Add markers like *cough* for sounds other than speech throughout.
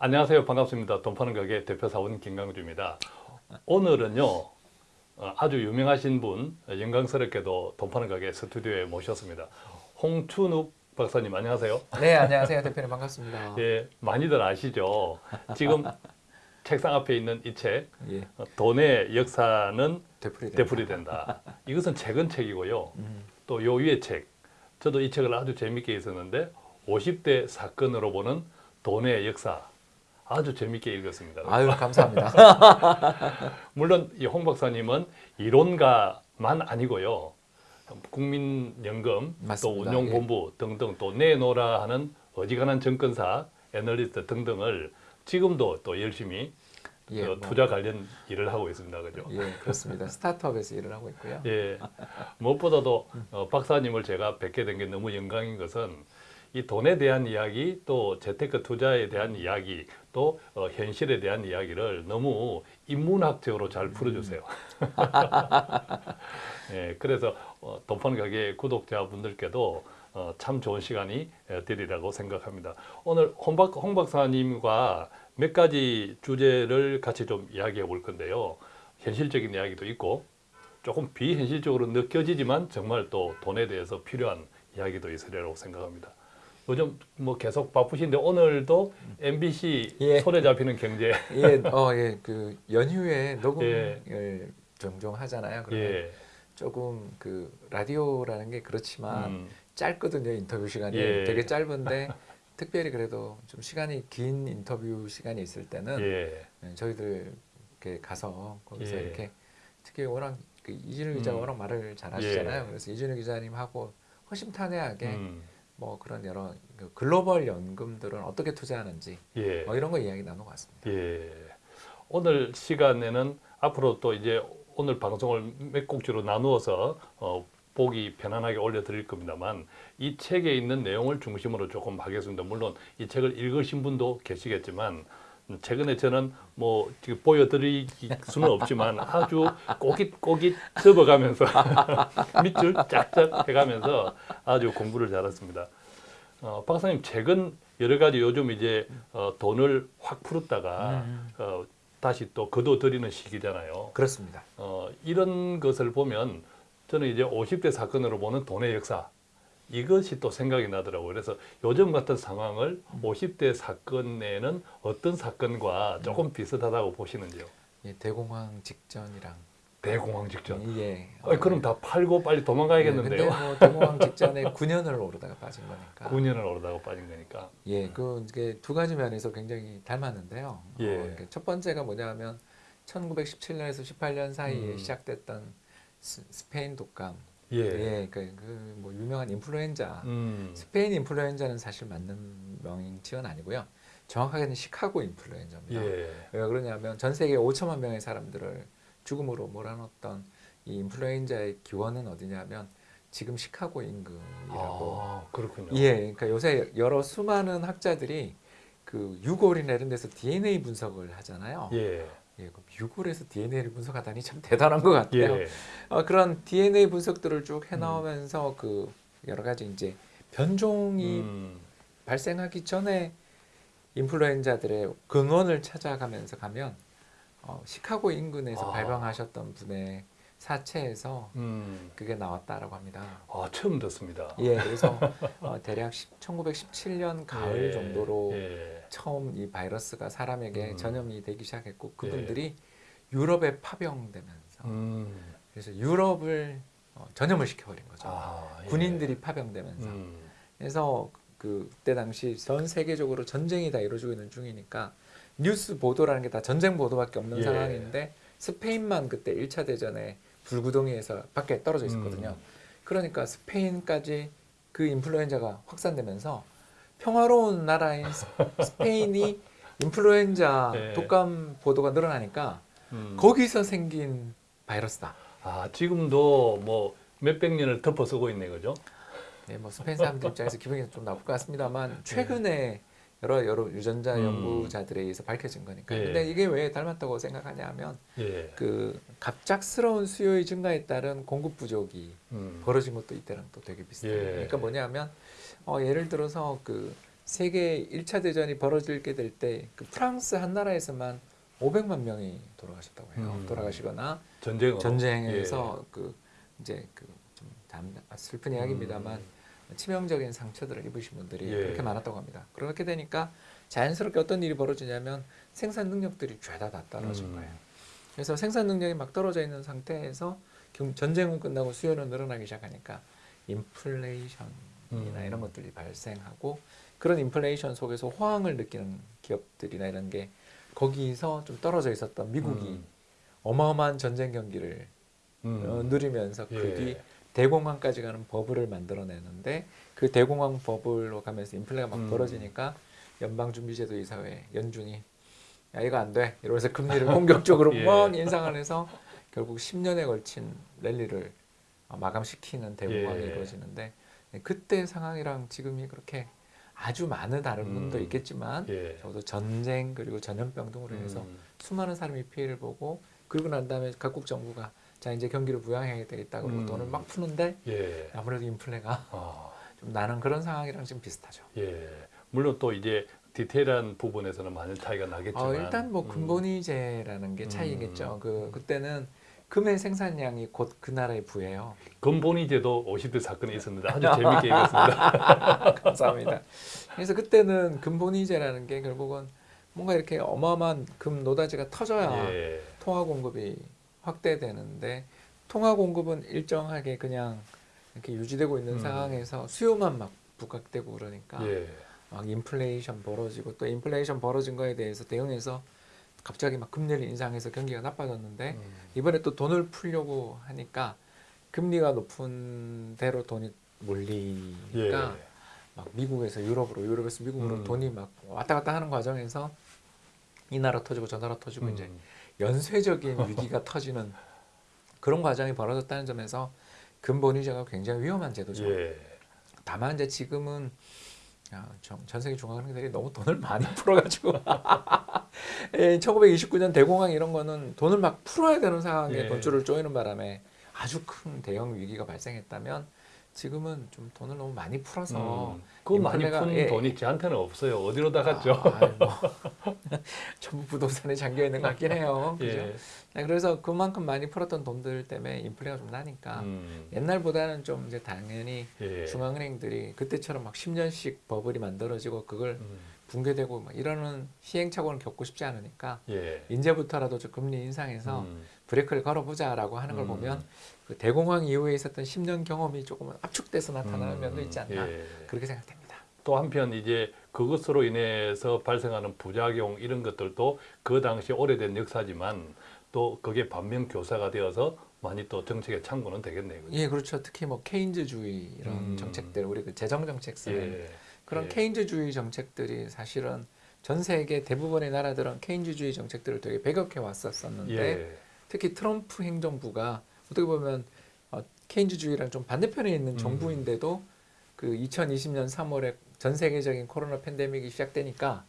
안녕하세요. 반갑습니다. 돈 파는 가게 대표 사원 김강주입니다. 오늘은요. 어, 아주 유명하신 분 영광스럽게도 돈 파는 가게 스튜디오에 모셨습니다. 홍춘욱 박사님 안녕하세요. 네, 안녕하세요. 대표님 반갑습니다. 예, 많이들 아시죠? 지금 책상 앞에 있는 이 책, 예, 어, 돈의 역사는 되풀이 되풀이 된다. 이것은 최근 책이고요. 음, 또요 위의 책, 저도 이 책을 아주 재밌게 읽었는데 50대 사건으로 보는 돈의 역사 아주 재밌게 읽었습니다. 아유 감사합니다. *laughs* 물론 이 홍 박사님은 이론가만 아니고요. 국민연금 또 맞습니다. 예. 운용본부 등등 또 내놓으라 하는 어지간한 정권사 애널리스트 등등을 지금도 또 열심히 예, 어, 뭐, 투자 관련 일을 하고 있습니다. 그죠? 예, 그렇습니다. 스타트업에서 일을 하고 있고요. 예. 무엇보다도 *laughs* 어, 박사님을 제가 뵙게 된 게 너무 영광인 것은 이 돈에 대한 이야기 또 재테크 투자에 대한 이야기 또 어, 현실에 대한 이야기를 너무 인문학적으로 잘 풀어주세요. *laughs* 예, 그래서 어, 돈판 가게 구독자분들께도 어, 참 좋은 시간이 에, 되리라고 생각합니다. 오늘 홍, 박, 홍 박사님과 몇 가지 주제를 같이 좀 이야기해 볼 건데요. 현실적인 이야기도 있고 조금 비현실적으로 느껴지지만 정말 또 돈에 대해서 필요한 이야기도 있으리라고 생각합니다. 요즘 뭐 계속 바쁘신데 오늘도 MBC 예. 손에 잡히는 경제 예, 어, *laughs* 예, 그 연휴에 녹음을 예. 종종 하잖아요. 그러면 예. 조금 그 라디오라는 게 그렇지만 음, 짧거든요. 인터뷰 시간이 예. 되게 짧은데 특별히 그래도 좀 시간이 긴 인터뷰 시간이 있을 때는 예. 예, 저희들 이렇게 가서 거기서 예. 이렇게 특히 워낙 그 이준우 기자가 음. 워낙 말을 잘하시잖아요. 예. 그래서 이준우 기자님하고 허심탄회하게 음, 뭐 그런 여러 그 글로벌 연금들은 어떻게 투자하는지 예. 뭐 이런 거 이야기 나누고 왔습니다. 예. 오늘 시간에는 앞으로 또 이제 오늘 방송을 몇 곡지로 나누어서 어, 보기 편안하게 올려드릴 겁니다만 이 책에 있는 내용을 중심으로 조금 하겠습니다. 물론 이 책을 읽으신 분도 계시겠지만 음, 최근에 저는 뭐 지금 보여드릴 수는 없지만 아주 꼬깃꼬깃 접어가면서 *laughs* 밑줄 짝짝 해가면서 아주 공부를 잘했습니다. 어, 박사님 책은 여러 가지 요즘 이제 어, 돈을 확 풀었다가 음. 어, 다시 또 거둬들이는 시기잖아요. 그렇습니다. 어, 이런 것을 보면 저는 이제 50대 사건으로 보는 돈의 역사 이것이 또 생각이 나더라고요. 그래서 요즘 같은 상황을 50대 사건에는 어떤 사건과 조금 비슷하다고 보시는지요? 예, 대공황 직전이랑 대공황 직전. 예. 어, 그럼 다 팔고 빨리 도망가야겠는데요. 예, 근데 뭐 대공황 직전에 *laughs* 9년을 오르다가 빠진 거니까. 9년을 오르다가 빠진 거니까. 예, 그 이게 두 가지 면에서 굉장히 닮았는데요. 예. 어, 첫 번째가 뭐냐면 1917년에서 18년 사이에 음. 시작됐던 스, 스페인 독감. 예. 예, 그뭐 유명한 인플루엔자. 음. 스페인 인플루엔자는 사실 맞는 명칭은 아니고요. 정확하게는 시카고 인플루엔자입니다. 예. 왜 그러냐면 전 세계 5천만 명의 사람들을 죽음으로 몰아넣었던 이 인플루엔자의 기원은 어디냐면 지금 시카고 임금이라고. 아, 그렇군요. 예, 그러니까 요새 여러 수많은 학자들이 그 유골이나 이런 데서 DNA 분석을 하잖아요. 예. 예, 유골에서 DNA를 분석하다니 참 대단한 것 같아요. 예. 어, 그런 DNA 분석들을 쭉 해나오면서 그 여러 가지 이제 변종이 음. 발생하기 전에 인플루엔자들의 근원을 찾아가면서 가면 어, 시카고 인근에서 아. 발병하셨던 분의 사체에서 음. 그게 나왔다라고 합니다. 아, 처음 듣습니다. 예, 그래서 어, 대략 1917년 가을 예. 정도로 예. 처음 이 바이러스가 사람에게 음. 전염이 되기 시작했고 그분들이 유럽에 파병되면서 음. 그래서 유럽을 어, 전염을 시켜버린 거죠. 아, 예. 군인들이 파병되면서 음. 그래서 그- 그때 당시 전 세계적으로 전쟁이 다 이루어지고 있는 중이니까 뉴스 보도라는 게 다 전쟁 보도밖에 없는 예. 상황인데 스페인만 그때 1차 대전에 불구덩이에서 밖에 떨어져 있었거든요. 음. 그러니까 스페인까지 그 인플루엔자가 확산되면서 평화로운 나라인 스- 스페인이 *laughs* 인플루엔자 예. 독감 보도가 늘어나니까 음. 거기서 생긴 바이러스다. 아, 지금도 뭐 몇백 년을 덮어 쓰고 있네, 그죠? 네, 뭐 스페인 사람들 입장에서 기분이 좀 나쁠 것 같습니다만 최근에 여러 여러 유전자 음. 연구자들에 의해서 밝혀진 거니까. 예. 근데 이게 왜 닮았다고 생각하냐 하면 예. 그 갑작스러운 수요의 증가에 따른 공급 부족이 음. 벌어진 것도 이때랑 또 되게 비슷해요. 예. 그러니까 뭐냐면 어, 예를 들어서 그 세계 1차 대전이 벌어지게 될 때 그 프랑스 한 나라에서만 500만 명이 돌아가셨다고 해요. 음. 돌아가시거나 전쟁으로 전쟁에서 그 이제 그좀 슬픈 이야기입니다만 음. 치명적인 상처들을 입으신 분들이 예. 그렇게 많았다고 합니다. 그렇게 되니까 자연스럽게 어떤 일이 벌어지냐면 생산 능력들이 죄다 다 떨어진 음. 거예요. 그래서 생산 능력이 막 떨어져 있는 상태에서 경- 전쟁은 끝나고 수요는 늘어나기 시작하니까 인플레이션 이나 음. 이런 것들이 발생하고 그런 인플레이션 속에서 호황을 느끼는 기업들이나 이런 게 거기서 좀 떨어져 있었던 미국이 음. 어마어마한 전쟁 경기를 음. 어, 누리면서 예. 그뒤 대공황까지 가는 버블을 만들어내는데 그 대공황 버블로 가면서 인플레가 막 음. 벌어지니까 연방준비제도 이사회 연준이 야 이거 안 돼 이러면서 금리를 *laughs* 공격적으로 예. 막 인상을 해서 결국 10년에 걸친 랠리를 어, 마감시키는 대공황이 예. 이루어지는데 그때 상황이랑 지금이 그렇게 아주 많은 다른 음. 분도 있겠지만 예. 적어도 전쟁 그리고 전염병 등으로 인해서 음. 수많은 사람이 피해를 보고 그리고 난 다음에 각국 정부가 자 이제 경기를 부양해야 되겠다 그러고 음. 돈을 막 푸는데 예. 아무래도 인플레가 아, *laughs* 좀 나는 그런 상황이랑 지금 비슷하죠. 예. 물론 또 이제 디테일한 부분에서는 많은 차이가 나겠지만 어, 일단 뭐 음. 근본이제라는 게 차이겠죠. 음. 그 그때는 금의 생산량이 곧 그 나라의 부예요. 근본이 제도 50대 사건이 있었는데 아주 재밌게 읽었습니다. *laughs* 감사합니다. 그래서 그때는 근본이제라는 게 결국은 뭔가 이렇게 어마어마한 금 노다지가 터져야 예. 통화 공급이 확대되는데 통화 공급은 일정하게 그냥 이렇게 유지되고 있는 음. 상황에서 수요만 막 부각되고 그러니까 예. 막 인플레이션 벌어지고 또 인플레이션 벌어진 거에 대해서 대응해서 갑자기 막 금리를 인상해서 경기가 나빠졌는데 음. 이번에 또 돈을 풀려고 하니까 금리가 높은 대로 돈이 몰리니까 예. 막 미국에서 유럽으로 유럽에서 미국으로 음. 돈이 막 왔다 갔다 하는 과정에서 이 나라 터지고 저 나라 터지고 음. 이제 연쇄적인 위기가 터지는 그런 과정이 벌어졌다는 점에서 근본이자가 굉장히 위험한 제도죠. 예. 다만 이제 지금은 야, 전, 전 세계 중앙은행들이 너무 돈을 많이 *laughs* 풀어가지고 예, 1929년 대공황 이런 거는 돈을 막 풀어야 되는 상황에 예. 돈줄을 조이는 바람에 아주 큰 대형 위기가 발생했다면 지금은 좀 돈을 너무 많이 풀어서 음. 그 많이 푼 예. 돈이 저한테는 없어요. 어디로 다 갔죠? 아, 뭐, *laughs* 전부 부동산에 잠겨 있는 것 같긴 해요. *laughs* 그죠? 예. 네, 그래서 그만큼 많이 풀었던 돈들 때문에 인플레가 좀 나니까 음. 옛날보다는 좀 이제 당연히 예. 중앙은행들이 그때처럼 막 10년씩 버블이 만들어지고 그걸 음. 붕괴되고 막 이러는 시행착오는 겪고 싶지 않으니까 예. 이제부터라도 좀 금리 인상해서 음. 브레이크를 걸어보자라고 하는 걸 음. 보면 그 대공황 이후에 있었던 10년 경험이 조금은 압축돼서 나타나는 음. 면도 있지 않나 예. 그렇게 생각됩니다. 또 한편 이제 그것으로 인해서 발생하는 부작용 이런 것들도 그 당시 오래된 역사지만 또 그게 반면 교사가 되어서 많이 또 정책의 참고는 되겠네요. 그죠? 예, 그렇죠. 특히 뭐 케인즈주의 이런 음. 정책들 우리 그 재정 정책 쓰는 예. 그런 예. 케인즈주의 정책들이 사실은 전 세계 대부분의 나라들은 케인즈주의 정책들을 되게 배격해 왔었었는데 예. 특히 트럼프 행정부가 어떻게 보면 어, 케인즈주의랑 좀 반대편에 있는 음. 정부인데도 그 2020년 3월에 전 세계적인 코로나 팬데믹이 시작되니까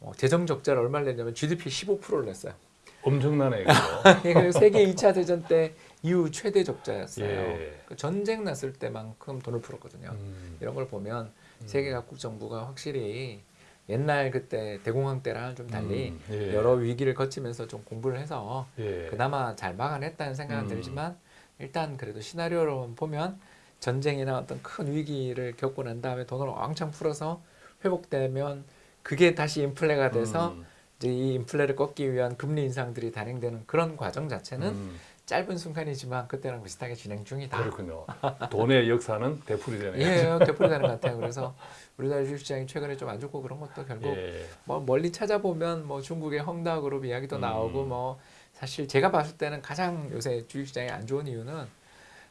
어, 재정 적자를 얼마를 냈냐면 GDP 15%를 냈어요. 엄청나네. *laughs* 그래서 세계 2차 대전 때 이후 최대 적자였어요. 예. 그 전쟁 났을 때만큼 돈을 풀었거든요. 음. 이런 걸 보면 음. 세계 각국 정부가 확실히 옛날 그때 대공황 때랑 좀 달리 음. 예. 여러 위기를 거치면서 좀 공부를 해서 예. 그나마 잘 막아냈다는 생각은 음. 들지만 일단 그래도 시나리오로 보면 전쟁이나 어떤 큰 위기를 겪고 난 다음에 돈을 왕창 풀어서 회복되면 그게 다시 인플레가 돼서 음. 이제 이 인플레를 꺾기 위한 금리 인상들이 단행되는 그런 과정 자체는 음. 짧은 순간이지만 그때랑 비슷하게 진행 중이다. 그렇군요. 돈의 역사는 되풀이 되네요. 예, 되풀이 되는 것 같아요. 그래서 우리나라 주식시장이 최근에 좀 안 좋고 그런 것도 결국 예. 뭐 멀리 찾아보면 뭐 중국의 헝다그룹 이야기도 음. 나오고 뭐 사실 제가 봤을 때는 가장 요새 주식시장이 안 좋은 이유는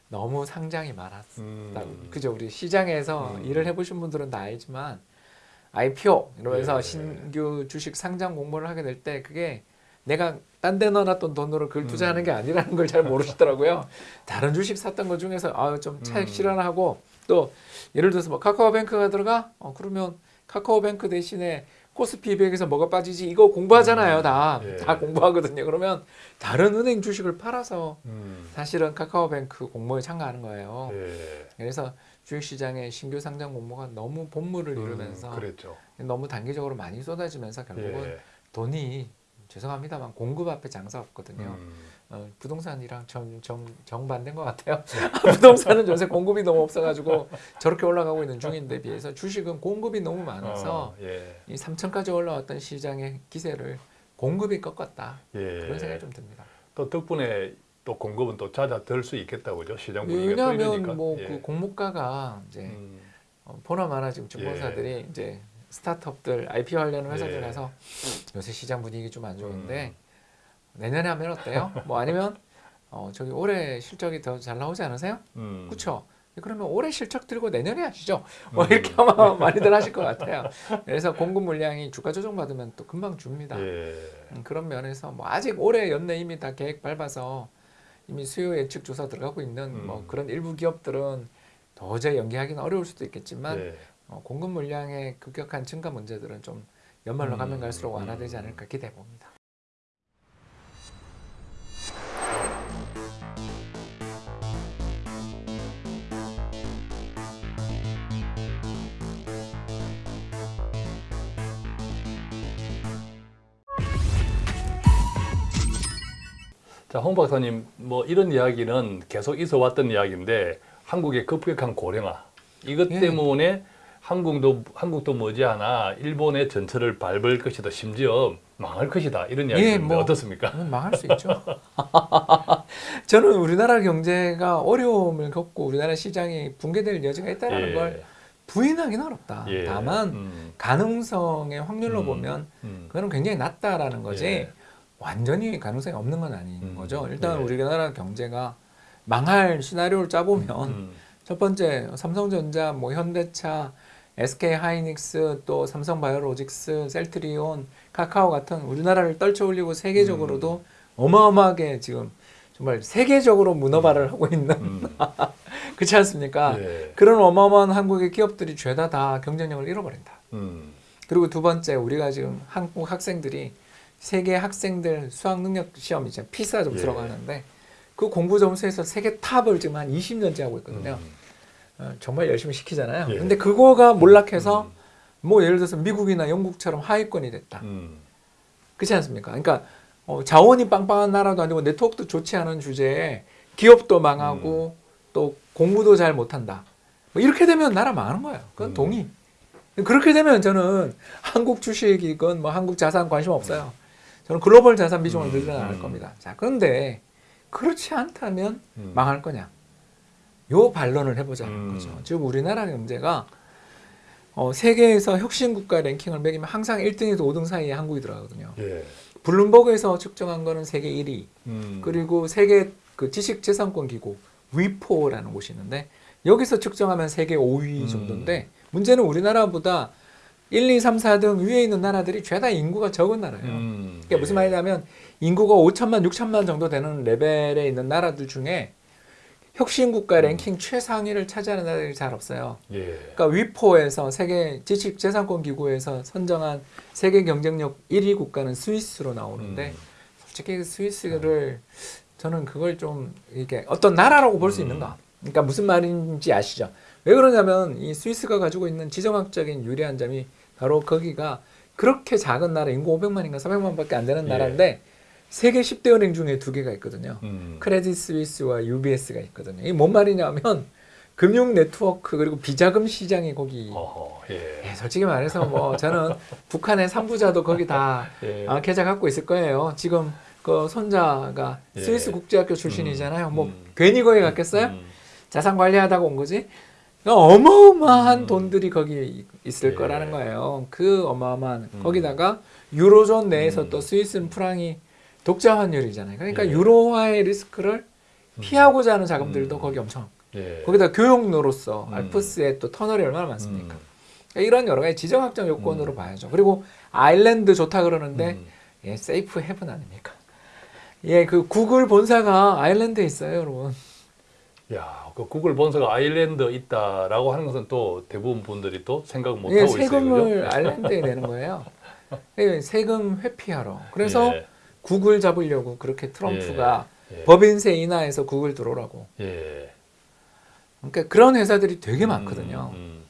너무 상장이 많았다. 음. 그죠? 우리 시장에서 음. 일을 해보신 분들은 다 알지만 IPO 이러면서 예. 신규 주식 상장 공모를 하게 될 때 그게 내가 딴 데 넣어놨던 돈으로 그걸 음. 투자하는 게 아니라는 걸 잘 모르시더라고요. 다른 주식 샀던 것 중에서 아 좀 차익 음. 실현하고 또 예를 들어서 뭐 카카오뱅크가 들어가 어 그러면 카카오뱅크 대신에 코스피 200에서 뭐가 빠지지 이거 공부하잖아요 음. 다 예. 다 공부하거든요. 그러면 다른 은행 주식을 팔아서 음. 사실은 카카오뱅크 공모에 참가하는 거예요. 예. 그래서 주식시장의 신규 상장 공모가 너무 본물을 이루면서 음. 너무 단기적으로 많이 쏟아지면서 결국은 예. 돈이 죄송합니다만 공급 앞에 장사 없거든요. 음, 어, 부동산이랑 정, 정, 정반대인 것 같아요. *laughs* 부동산은 요새 공급이 너무 없어가지고 저렇게 올라가고 있는 중인데 비해서 주식은 공급이 너무 많아서 어, 예. 이 3천까지 올라왔던 시장의 기세를 공급이 꺾었다. 예. 그런 생각이 좀 듭니다. 또 덕분에 또 공급은 또 잦아들 수 있겠다고죠. 시장 분위기가. 왜냐하면 뭐 예. 그 공모가가 이제 음, 어, 보나마나 지금 증권사들이 이제 스타트업들 IPO 하려는 회사들에서 요새 시장 분위기 좀 안 좋은데 내년에 하면 어때요? 뭐 아니면 *laughs* 어, 저기 올해 실적이 더 잘 나오지 않으세요? 음, 그렇죠. 그러면 올해 실적 들고 내년에 하시죠. 뭐 음. 이렇게 아마 *laughs* 많이들 하실 것 같아요. 그래서 공급 물량이 주가 조정 받으면 또 금방 줍니다. 예. 음, 그런 면에서 뭐 아직 올해 연내 이미 다 계획 밟아서 이미 수요 예측 조사 들어가고 있는 뭐 음. 그런 일부 기업들은 도저히 연기하기는 어려울 수도 있겠지만 예. 어, 공급 물량의 급격한 증가 문제들은 좀 연말로 음, 가면 갈수록 완화되지 음. 않을까 기대해 봅니다. 자, 홍 박사님, 뭐 이런 이야기는 계속 있어 왔던 이야기인데 한국의 급격한 고령화 이것 예. 때문에 한국도 한국도 머지않아 일본의 전철을 밟을 것이다. 심지어 망할 것이다. 이런 이야기 예, 뭐. 어떻습니까? 음, 망할 수 있죠. *laughs* 저는 우리나라 경제가 어려움을 겪고 우리나라 시장이 붕괴될 여지가 있다는 걸 부인하기는 어렵다. 예. 다만 음, 가능성의 확률로 음. 보면 음, 그거는 굉장히 낮다라는 거지 예. 완전히 가능성이 없는 건 아닌 음, 거죠. 일단 예. 우리나라 경제가 망할 시나리오를 짜보면 음, 첫 번째 삼성전자, 뭐 현대차, SK 하이닉스, 또 삼성바이오로직스, 셀트리온, 카카오 같은 우리나라를 떨쳐올리고 세계적으로도 어마어마하게 지금 정말 세계적으로 문어발을 하고 있는 음, *laughs* 그렇지 않습니까? 예. 그런 어마어마한 한국의 기업들이 죄다 다 경쟁력을 잃어버린다. 음, 그리고 두 번째 우리가 지금 한국 학생들이 세계 학생들 수학 능력 시험 이제 피사 점수라고 예. 하는데 그 공부 점수에서 세계 탑을 지금 한 20년째 하고 있거든요. 음, 어, 정말 열심히 시키잖아요. 예. 근데 그거가 몰락해서 음, 뭐 예를 들어서 미국이나 영국처럼 하위권이 됐다. 음, 그렇지 않습니까? 그러니까 어, 자원이 빵빵한 나라도 아니고 네트워크도 좋지 않은 주제에 기업도 망하고 음. 또 공부도 잘 못한다. 뭐 이렇게 되면 나라 망하는 거예요. 그건 음. 동의. 그렇게 되면 저는 한국 주식이건 뭐 한국 자산 관심 없어요. 저는 글로벌 자산 비중을 음, 늘려나갈 음. 겁니다. 자, 그런데 그렇지 않다면 음. 망할 거냐? 요 반론을 해보자는 음. 거죠. 지금 우리나라 경제가 어, 세계에서 혁신 국가 랭킹을 매기면 항상 1등에서 5등 사이에 한국이 들어가거든요. 예. 블룸버그에서 측정한 거는 세계 1위. 음, 그리고 세계 그 지식재산권 기구 위포라는 곳이 있는데 여기서 측정하면 세계 5위 음. 정도인데 문제는 우리나라보다 1, 2, 3, 4등 위에 있는 나라들이 죄다 인구가 적은 나라예요. 음, 그게 무슨 예. 말이냐면 인구가 5천만, 6천만 정도 되는 레벨에 있는 나라들 중에 혁신 국가 랭킹 최상위를 차지하는 나라들이 잘 없어요. 예. 그러니까 위포에서 세계 지식재산권 기구에서 선정한 세계 경쟁력 1위 국가는 스위스로 나오는데 음, 솔직히 그 스위스를 저는 그걸 좀 이게 어떤 나라라고 볼수 음. 있는가? 그러니까 무슨 말인지 아시죠? 왜 그러냐면 이 스위스가 가지고 있는 지정학적인 유리한 점이 바로 거기가 그렇게 작은 나라 인구 500만인가 400만밖에 안 되는 예. 나라인데 세계 10대 은행 중에 두 개가 있거든요. 음, 크레딧 스위스와 UBS가 있거든요. 이게 뭔 말이냐면 금융 네트워크 그리고 비자금 시장이 거기 어허, 예. 예, 솔직히 말해서 뭐 저는 북한의 삼부자도 거기 다 *laughs* 예. 아, 계좌 갖고 있을 거예요. 지금 그 손자가 예. 스위스 국제학교 출신이잖아요. 음, 뭐 음. 괜히 거기 갔겠어요? 음, 자산 관리하다가 온 거지. 그러니까 어마어마한 음. 돈들이 거기 있을 예. 거라는 거예요. 그 어마어마한 음. 거기다가 유로존 내에서 음. 또 스위스는 프랑이 독자 환율이잖아요. 그러니까 예. 유로화의 리스크를 음. 피하고자 하는 자금들도 음. 거기 엄청. 예. 거기다 교육로로서 음. 알프스에 또 터널이 얼마나 많습니까? 음, 그러니까 이런 여러 가지 지정학적 요건으로 음. 봐야죠. 그리고 아일랜드 좋다 그러는데 음, 예, safe haven 아닙니까? 예, 그 구글 본사가 아일랜드에 있어요, 여러분. 야, 그 구글 본사가 아일랜드 있다라고 하는 것은 또 대부분 분들이 또 생각 못 예, 하고 있어요. 세금을? 아일랜드에 내는 거예요. *laughs* 예, 세금 회피하러. 그래서 예, 구글 잡으려고 그렇게 트럼프가 예. 법인세 인하해서 구글 들어오라고. 예. 그러니까 그런 회사들이 되게 많거든요. 음,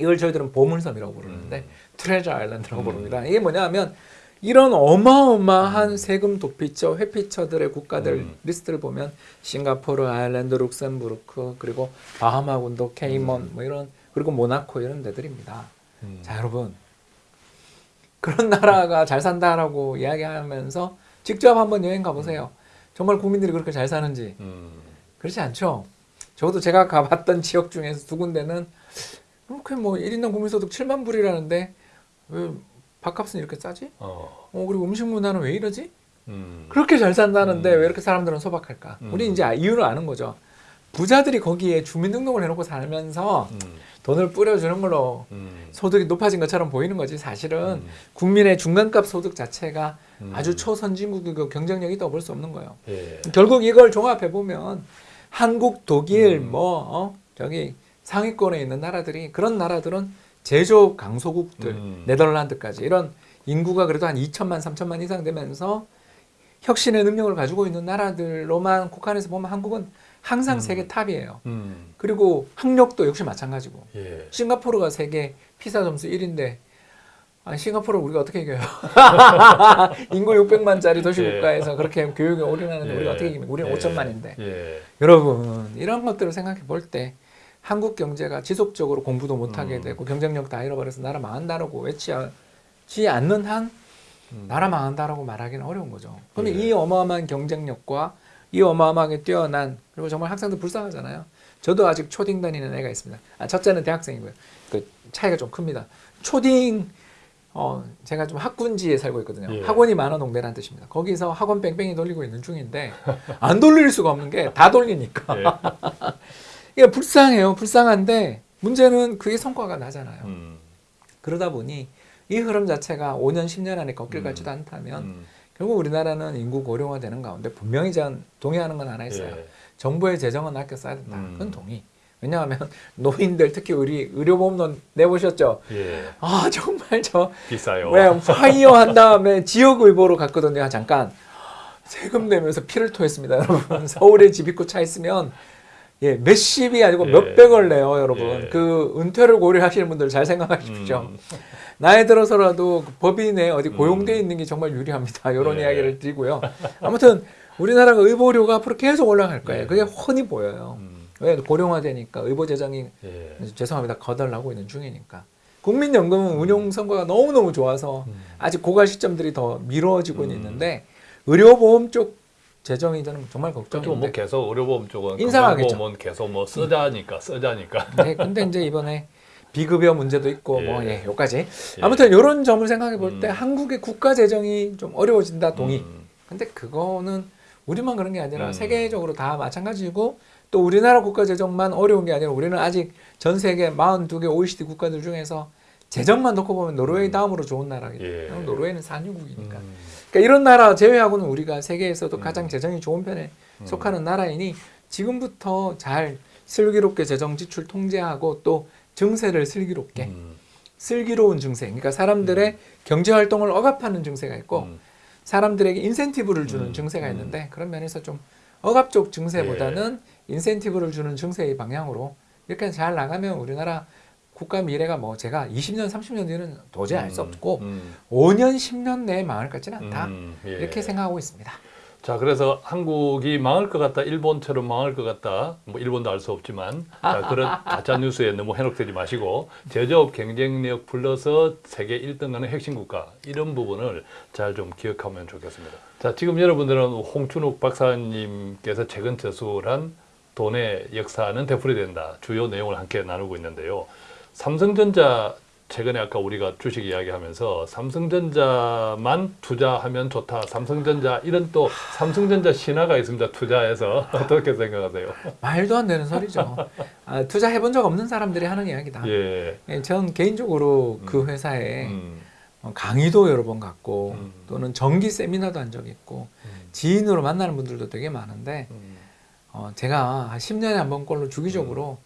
이걸 저희들은 보물섬이라고 부르는데 음. Treasure Island라고 음. 부릅니다. 이게 뭐냐면 이런 어마어마한 세금 도피처, 회피처들의 국가들 음. 리스트를 보면 싱가포르, 아일랜드, 룩셈부르크, 그리고 바하마 군도, 케이먼 뭐 이런 그리고 모나코 이런 데들입니다. 음. 자, 여러분. 그런 나라가 잘 산다라고 이야기하면서 직접 한번 여행 가보세요. 정말 국민들이 그렇게 잘 사는지 음. 그렇지 않죠. 적어도 제가 가봤던 지역 중에서 두 군데는 그렇게 뭐 1인당 국민소득 7만 불이라는데 왜 밥값은 이렇게 싸지? 어. 어 그리고 음식 문화는 왜 이러지? 음. 그렇게 잘 산다는데 음. 왜 이렇게 사람들은 소박할까? 음. 우리 이제 이유를 아는 거죠. 부자들이 거기에 주민등록을 해놓고 살면서 음. 돈을 뿌려주는 걸로 음. 소득이 높아진 것처럼 보이는 거지 사실은 음. 국민의 중간값 소득 자체가 음. 아주 초선진국이고 경쟁력이 있다고 볼 수 없는 거예요. 예. 결국 이걸 종합해 보면 한국, 독일, 음. 뭐 어? 저기 상위권에 있는 나라들이 그런 나라들은 제조업 강소국들, 음. 네덜란드까지 이런 인구가 그래도 한 2천만, 3천만 이상 되면서 혁신의 능력을 가지고 있는 나라들로만 국한해서 보면 한국은 항상 음. 세계 top이에요. 음. 그리고 학력도 역시 마찬가지고 예. 싱가포르가 세계 PISA 점수 1인데 아, 싱가포르 우리가 어떻게 이겨요? *laughs* 인구 600만짜리 도시 예. 국가에서 그렇게 교육에 올인하는데 예. 우리가 어떻게 이깁니까? 우리는 예. 5천만인데 예. 여러분 이런 것들을 생각해 볼 때 한국 경제가 지속적으로 공부도 못하게 음. 되고 경쟁력 다 잃어버려서 나라 망한다라고 외치지 않는 한 음. 나라 망한다라고 말하기는 어려운 거죠. 그러면 예. 이 어마어마한 경쟁력과 이 어마어마하게 뛰어난 그리고 정말 학생들 불쌍하잖아요. 저도 아직 초딩 다니는 애가 있습니다. 아, 첫째는 대학생이고요. 그 차이가 좀 큽니다. 초딩 어 제가 좀 학군지에 살고 있거든요. 예. 학원이 많은 동네라는 뜻입니다. 거기서 학원 뺑뺑이 돌리고 있는 중인데 안 돌릴 수가 없는 게 다 돌리니까 예. *laughs* 이게 불쌍해요. 불쌍한데 문제는 그게 성과가 나잖아요. 음. 그러다 보니 이 흐름 자체가 5년 10년 안에 꺾일 음. 같지도 않다면 음. 결국 우리나라는 인구 고령화되는 가운데 분명히 전 동의하는 건 하나 있어요. 예. 정부의 재정은 아껴 써야 된다. 음. 그건 동의. 왜냐하면 *laughs* 노인들 특히 우리 의료보험도 내보셨죠. 예. 아 정말 저 비싸요. 왜 파이어 한 다음에 지역의보로 갔거든요. 잠깐 세금 내면서 피를 토했습니다, 여러분. *laughs* 서울에 집 있고 차 있으면 예 몇십이 아니고 예. 몇백을 내요, 여러분. 예. 그 은퇴를 고려하시는 분들 잘 생각하십시오. 음. *laughs* 나이 들어서라도 그 법인에 어디 음. 고용돼 있는 게 정말 유리합니다. 이런 예. 이야기를 드리고요. 아무튼 우리나라가 의보료가 앞으로 계속 올라갈 거예요. 예. 그게 훤히 보여요. 음. 왜 고령화되니까 의보 재정이 예. 죄송합니다 거덜나고 있는 중이니까 국민연금은 운용 성과가 너무 너무 좋아서 음. 아직 고갈 시점들이 더 미뤄지고 음. 있는데 의료보험 쪽 재정이 저는 정말 걱정인데. 뭐 계속 의료보험 쪽은 인상하겠죠. 계속 뭐 쓰자니까 쓰자니까. 네, 근데 이제 이번에 비급여 문제도 있고 뭐 예. 예, 요까지. 예. 아무튼 이런 점을 생각해 볼때 음. 한국의 국가 재정이 좀 어려워진다 동의. 음. 근데 그거는 우리만 그런 게 아니라 음. 세계적으로 다 마찬가지고 또 우리나라 국가 재정만 어려운 게 아니라 우리는 아직 전 세계 42개 OECD 국가들 중에서 재정만 놓고 보면 노르웨이 음. 다음으로 좋은 나라기 예. 노르웨이는 산유국이니까. 음. 그러니까 이런 나라 제외하고는 우리가 세계에서도 음. 가장 재정이 좋은 편에 음. 속하는 나라이니 지금부터 잘 슬기롭게 재정 지출 통제하고 또 증세를 슬기롭게 음. 슬기로운 증세 그러니까 사람들의 경제 활동을 억압하는 증세가 있고 음. 사람들에게 인센티브를 주는 음, 증세가 음. 있는데 그런 면에서 좀 억압적 증세보다는 인센티브를 주는 증세의 방향으로 이렇게 잘 나가면 우리나라 국가 미래가 뭐 제가 20년 30년 뒤는 도저히 알수 음. 없고 음. 5년 10년 내에 망할 것 같지는 않다 음. 예. 이렇게 생각하고 있습니다. 자, 그래서 한국이 망할 것 같다, 일본처럼 망할 것 같다, 뭐 일본도 알 수 없지만 자, *laughs* 그런 가짜 뉴스에 너무 현혹되지 마시고 제조업 경쟁력 불러서 세계 1등하는 핵심 국가 이런 부분을 잘 좀 기억하면 좋겠습니다. 자, 지금 여러분들은 홍춘욱 박사님께서 최근 저술한 돈의 역사는 되풀이 된다 주요 내용을 함께 나누고 있는데요. 삼성전자 최근에 아까 우리가 주식 이야기하면서 삼성전자만 투자하면 좋다. 삼성전자 이런 또 삼성전자 신화가 있습니다. 투자해서 *laughs* 어떻게 생각하세요? 말도 안 되는 소리죠. 아, 투자해본 적 없는 사람들이 하는 이야기다. 예. 예, 전 개인적으로 그 음. 회사에 음, 어, 강의도 여러 번 갔고 음. 또는 정기 세미나도 한 적이 있고 음, 지인으로 만나는 분들도 되게 많은데 음, 어, 제가 한 10년에 한 번꼴로 주기적으로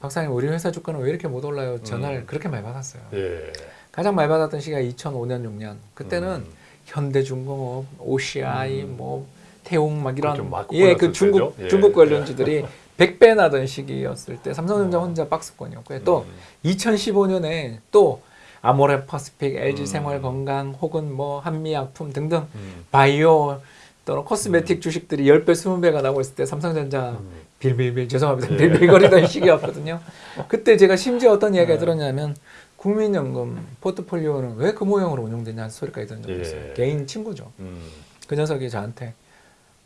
박사님 우리 회사 주가는 왜 이렇게 못 올라요? 전화를 음. 그렇게 많이 받았어요. 예. 가장 많이 받았던 시기가 2005년 6년. 그때는 음, 현대중공업, OCI, 음. 뭐 태웅 막. 이런 막 예, 그 중국 때죠. 예. 중국 관련주들이 *laughs* 100배 나던 시기였을 때 삼성전자 혼자 박스권이었고요. 또 음. 2015년에 또 아모레 퍼시픽, LG 음. 생활건강 혹은 뭐 한미약품 등등 음. 바이오 또는 코스메틱 주식들이 10배, 20배가 나오고 있을 때 삼성전자 음. 빌빌빌 죄송합니다. 예. 빌빌거리던 *laughs* 시기였거든요. 그때 제가 심지어 어떤 이야기가 네. 들었냐면 국민연금 포트폴리오는 왜 그 모형으로 운용되냐는 소리까지 들은 적이 예. 있어요. 개인 친구죠. 음. 그 녀석이 저한테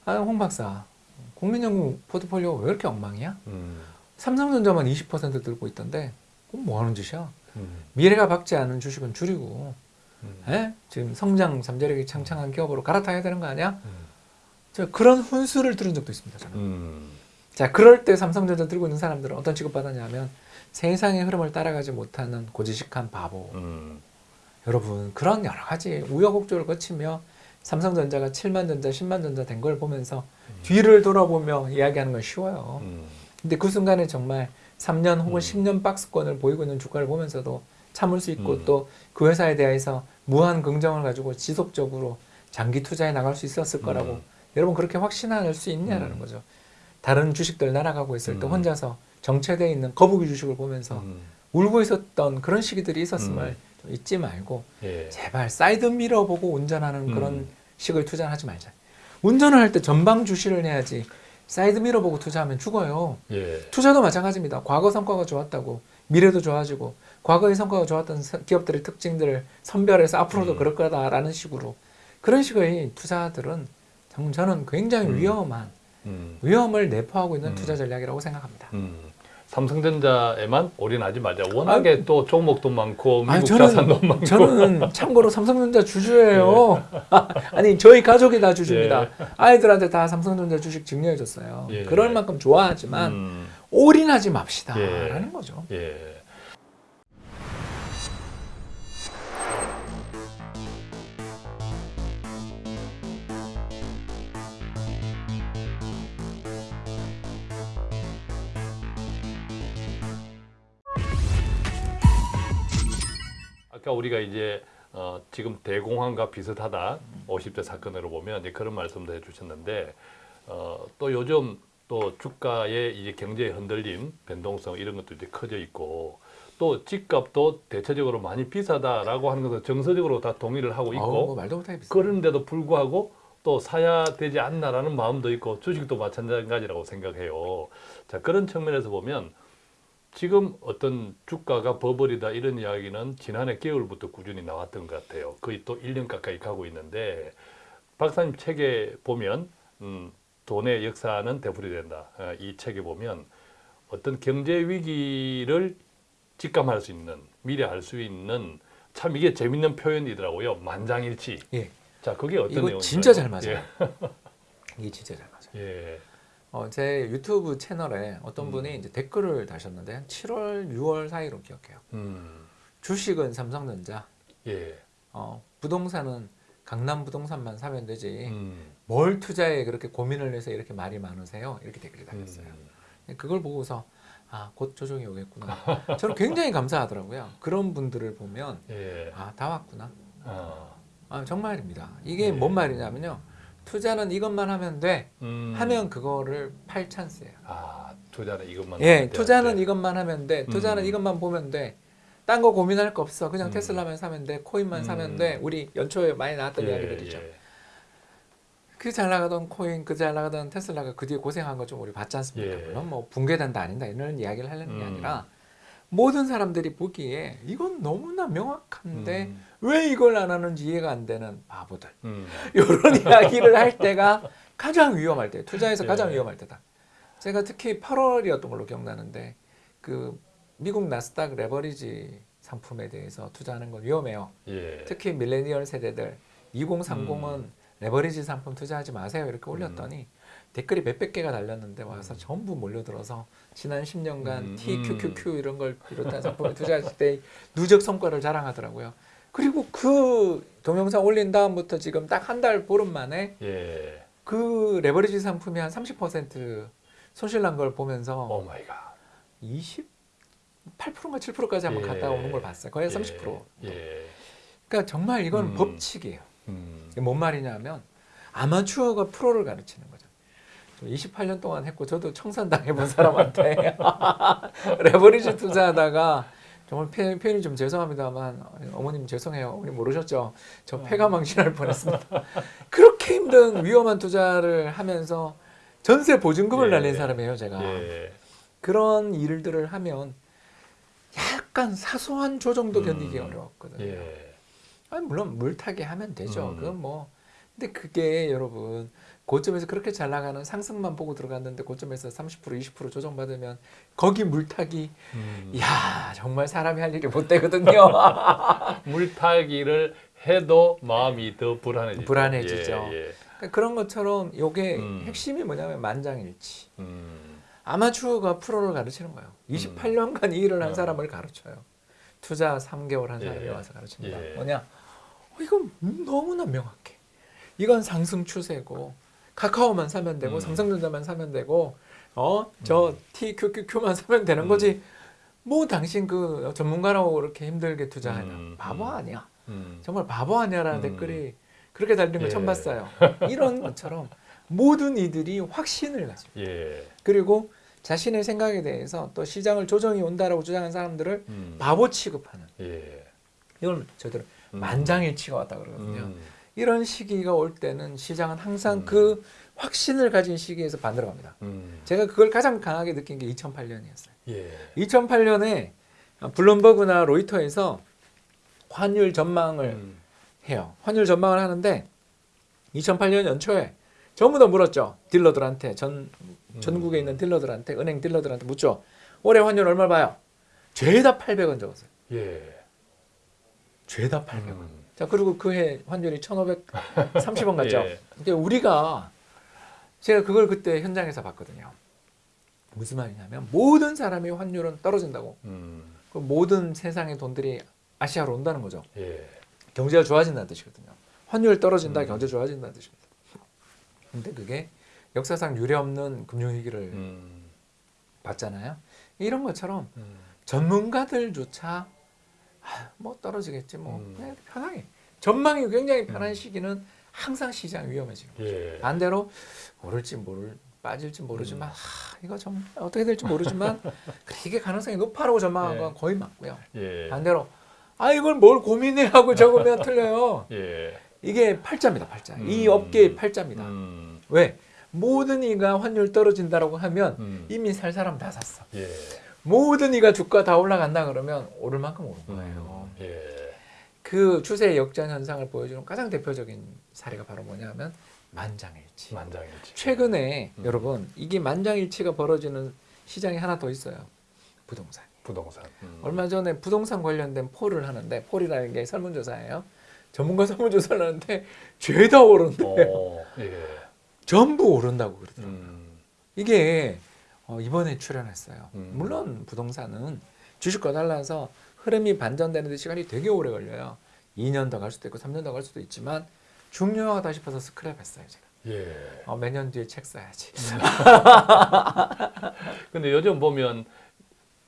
아, 홍 박사 국민연금 포트폴리오 왜 이렇게 엉망이야? 음. 삼성전자만 20% 들고 있던데 그건 뭐 하는 짓이야? 음. 미래가 밝지 않은 주식은 줄이고 음. 에? 지금 성장 잠재력이 창창한 기업으로 갈아타야 되는 거 아니야? 음. 저 그런 훈수를 들은 적도 있습니다. 저는. 음. 자, 그럴 때 삼성전자 들고 있는 사람들은 어떤 취급받았냐면 세상의 흐름을 따라가지 못하는 고지식한 바보. 음. 여러분, 그런 여러 가지 우여곡절을 거치며 삼성전자가 7만 전자, 10만 전자 된 걸 보면서 뒤를 돌아보며 이야기하는 건 쉬워요. 음. 근데 그 순간에 정말 3년 혹은 음. 10년 박스권을 보이고 있는 주가를 보면서도 참을 수 있고 음. 또그 회사에 대해서 무한 긍정을 가지고 지속적으로 장기 투자에 나갈 수 있었을 거라고 음. 여러분 그렇게 확신할 수 있냐라는 음. 거죠. 다른 주식들 날아가고 있을 때 음. 혼자서 정체되어 있는 거북이 주식을 보면서 음. 울고 있었던 그런 시기들이 있었음을 음. 좀 잊지 말고 예. 제발 사이드 미러 보고 운전하는 음. 그런 식을 투자하지 말자. 운전을 할 때 전방 주시를 해야지 사이드 미러 보고 투자하면 죽어요. 예. 투자도 마찬가지입니다. 과거 성과가 좋았다고 미래도 좋아지고 과거의 성과가 좋았던 서- 기업들의 특징들을 선별해서 앞으로도 음. 그럴 거다라는 식으로 그런 식의 투자들은 정- 저는 굉장히 음. 위험한 음. 위험을 내포하고 있는 음. 투자 전략이라고 생각합니다. 음. 삼성전자에만 올인하지 말자. 워낙에 또 종목도 많고 미국 아니, 자산도 많고. 저는 참고로 삼성전자 주주예요. *laughs* 아니 저희 가족이 다 주주입니다. 아이들한테 다 삼성전자 주식 증여해줬어요. 예. 그럴 만큼 좋아하지만 음. 올인하지 맙시다라는 예. 거죠. 아까 우리가 이제 어, 지금 대공황과 비슷하다 50대 사건으로 보면 이제 그런 말씀도 해주셨는데 어, 또 요즘 또 주가의 이제 경제의 흔들림, 변동성 이런 것도 이제 커져 있고 또 집값도 대체적으로 많이 비싸다라고 하는 것은 정서적으로 다 동의를 하고 있고 어우, 뭐 말도 못하게 비싸. 그런데도 불구하고 또 사야 되지 않나라는 마음도 있고 주식도 마찬가지라고 생각해요. 자 그런 측면에서 보면 지금 어떤 주가가 버블이다 이런 이야기는 지난해 겨울부터 꾸준히 나왔던 것 같아요. 거의 또 1년 가까이 가고 있는데 박사님 책에 보면 음, 돈의 역사는 되풀이 된다. 어, 이 책에 보면 어떤 경제 위기를 직감할 수 있는 미래 알 수 있는 참 이게 재밌는 표현이더라고요. 만장일치. 예. 자, 그게 어떤 내용인가요? 진짜 잘 맞아요. *laughs* 이게 진짜 잘 맞아요. 예. 어, 제 유튜브 채널에 어떤 음. 분이 이제 댓글을 다셨는데 한 7월, 6월 사이로 기억해요. 음. 주식은 삼성전자, 예. 어, 부동산은 강남 부동산만 사면 되지. 음. 뭘 투자에 그렇게 고민을 해서 이렇게 말이 많으세요? 이렇게 댓글이 달렸어요. 음. 그걸 보고서 아, 곧 조정이 오겠구나. 저는 굉장히 감사하더라고요. 그런 분들을 보면 예. 아, 다 왔구나. 아. 아, 정말입니다. 이게 네. 뭔 말이냐면요. 투자는 이것만 하면 돼. 음. 하면 그거를 팔 찬스예요. 아, 투자는 이것만 예, 하면 돼. 투자는 네. 이것만 하면 돼. 투자는 음. 이것만 보면 돼. 딴 거 고민할 거 없어. 그냥 음. 테슬라만 사면 돼. 코인만 음. 사면 돼. 우리 연초에 많이 나왔던 이야기들이죠. 예. 그잘 나가던 코인, 그 잘 나가던 테슬라가 그 뒤에 고생한 거 좀 우리 봤지 않습니까? 예. 물론 뭐 붕괴된다 아닌다 이런 이야기를 하려는 게 음. 아니라 모든 사람들이 보기에 이건 너무나 명확한데 음. 왜 이걸 안 하는지 이해가 안 되는 바보들. 음. *laughs* 이런 이야기를 할 때가 가장 위험할 때, 투자에서 예. 가장 위험할 때다. 제가 특히 8월이었던 걸로 기억나는데 그 미국 나스닥 레버리지 상품에 대해서 투자하는 건 위험해요. 예. 특히 밀레니얼 세대들 2030은 음. 레버리지 상품 투자하지 마세요 이렇게 올렸더니 댓글이 몇백 개가 달렸는데 와서 전부 몰려들어서 지난 10년간 음, TQQQ 이런 걸 비롯한 상품에 투자했을 때 누적 성과를 자랑하더라고요. 그리고 그 동영상 올린 다음부터 지금 딱 한 달 보름 만에 예. 그 레버리지 상품이 한 30% 손실 난 걸 보면서 oh my god. 20 8%인가 7%까지 한번 예. 갔다 오는 걸 봤어요. 거의 30%. 예. 그러니까 정말 이건 음. 법칙이에요. 음. 뭔 말이냐면 아마추어가 프로를 가르치는 거죠. 28년 동안 했고 저도 청산당해 본 사람한테 *laughs* 레버리지 투자하다가 정말 표- 표현이 좀 죄송합니다만 어머님 죄송해요. 어머님 모르셨죠? 저 폐가 망신할 뻔했습니다. 그렇게 힘든 위험한 투자를 하면서 전세 보증금을 예. 날린 사람이에요, 제가. 예. 그런 일들을 하면 약간 사소한 조정도 음. 견디기 어려웠거든요. 예. 아니, 물론 물타기 하면 되죠. 음. 그건 뭐. 근데 그게 여러분 고점에서 그렇게 잘 나가는 상승만 보고 들어갔는데 고점에서 30% 20% 조정받으면 거기 물타기 음. 야 정말 사람이 할 일이 못 되거든요. *laughs* 물타기를 해도 마음이 더 불안해지죠. 불안해지죠. 예, 예. 그러니까 그런 것처럼 요게 음. 핵심이 뭐냐면 만장일치. 음. 아마추어가 프로를 가르치는 거예요. 28년간 이 일을 한 음. 사람을 가르쳐요. 투자 3개월 한 예. 사람이 와서 가르칩니다. 예. 뭐냐? 어, 이건 너무나 명확해. 이건 상승 추세고 카카오만 사면 되고 음. 삼성전자만 사면 되고 어저 TQQQ만 사면 되는 음. 거지. 뭐 당신 그 전문가라고 그렇게 힘들게 투자하냐? 음. 바보 음. 아니야. 음. 정말 바보 아니야라는 음. 댓글이 그렇게 달리는 걸 예. 처음 봤어요. *laughs* 이런 것처럼 모든 이들이 확신을 가지고 예. 그리고 자신의 생각에 대해서 또 시장을 조정이 온다라고 주장한 사람들을 음. 바보 취급하는 예. 이걸 저희들 음. 만장일치가 왔다 그러거든요. 음. 이런 시기가 올 때는 시장은 항상 음. 그 확신을 가진 시기에서 반대로 갑니다. 음. 제가 그걸 가장 강하게 느낀 게 2008년이었어요. 예. 2008년에 블룸버그나 로이터에서 환율 전망을 음. 해요. 환율 전망을 하는데 2008년 연초에 전부 다 물었죠. 딜러들한테 전 전국에 있는 딜러들한테 은행 딜러들한테 묻죠. 올해 환율 얼마 봐요? 죄다 800원 적었어요. 예. 죄다 800원. 음. 자 그리고 그 해 환율이 1,530원 같죠. *laughs* 예. 근데 우리가 제가 그걸 그때 현장에서 봤거든요. 무슨 말이냐면 모든 사람이 환율은 떨어진다고. 음. 그 모든 세상의 돈들이 아시아로 온다는 거죠. 예. 경제가 좋아진다는 뜻이거든요. 환율 떨어진다, 음. 경제 좋아진다는 뜻입니다. 근데 그게 역사상 유례 없는 금융위기를 음. 봤잖아요. 이런 것처럼 음. 전문가들조차 아, 뭐 떨어지겠지 뭐 음. 그냥 편하게 전망이 굉장히 편한 음. 시기는 항상 시장 위험해지고 예. 반대로 오를지 모를 빠질지 모르지만 음. 하, 이거 좀 어떻게 될지 모르지만 *laughs* 그래, 이게 가능성이 높아라고 전망한 예. 건 거의 맞고요. 예. 반대로 아 이걸 뭘 고민해 하고 적으면 *laughs* 틀려요. 예. 이게 팔자입니다, 팔자. 이 음. 업계의 팔자입니다. 음. 왜? 모든 이가 환율 떨어진다라고 하면 음. 이미 살 사람 다 샀어. 예. 모든 이가 주가 다 올라간다 그러면 오를 만큼 오른 거예요. 음. 예. 그 추세의 역전 현상을 보여주는 가장 대표적인 사례가 바로 뭐냐면 만장일치. 만장일치. 최근에 음. 여러분 이게 만장일치가 벌어지는 시장이 하나 더 있어요. 부동산. 부동산. 음. 얼마 전에 부동산 관련된 폴을 하는데 폴이라는 게 설문조사예요. 전문가 설문조사를 하는데 죄다 오른대요. 어. 예. 전부 오른다고 그러더라고요. 음. 이게 어, 이번에 출연했어요. 음. 물론 부동산은 주식과 달라서 흐름이 반전되는 데 시간이 되게 오래 걸려요. 2년 더 갈 수도 있고 3년 더 갈 수도 있지만 중요하다 싶어서 스크랩했어요 제가. 예. 어, 매년 뒤에 책 써야지. *laughs* 근데 요즘 보면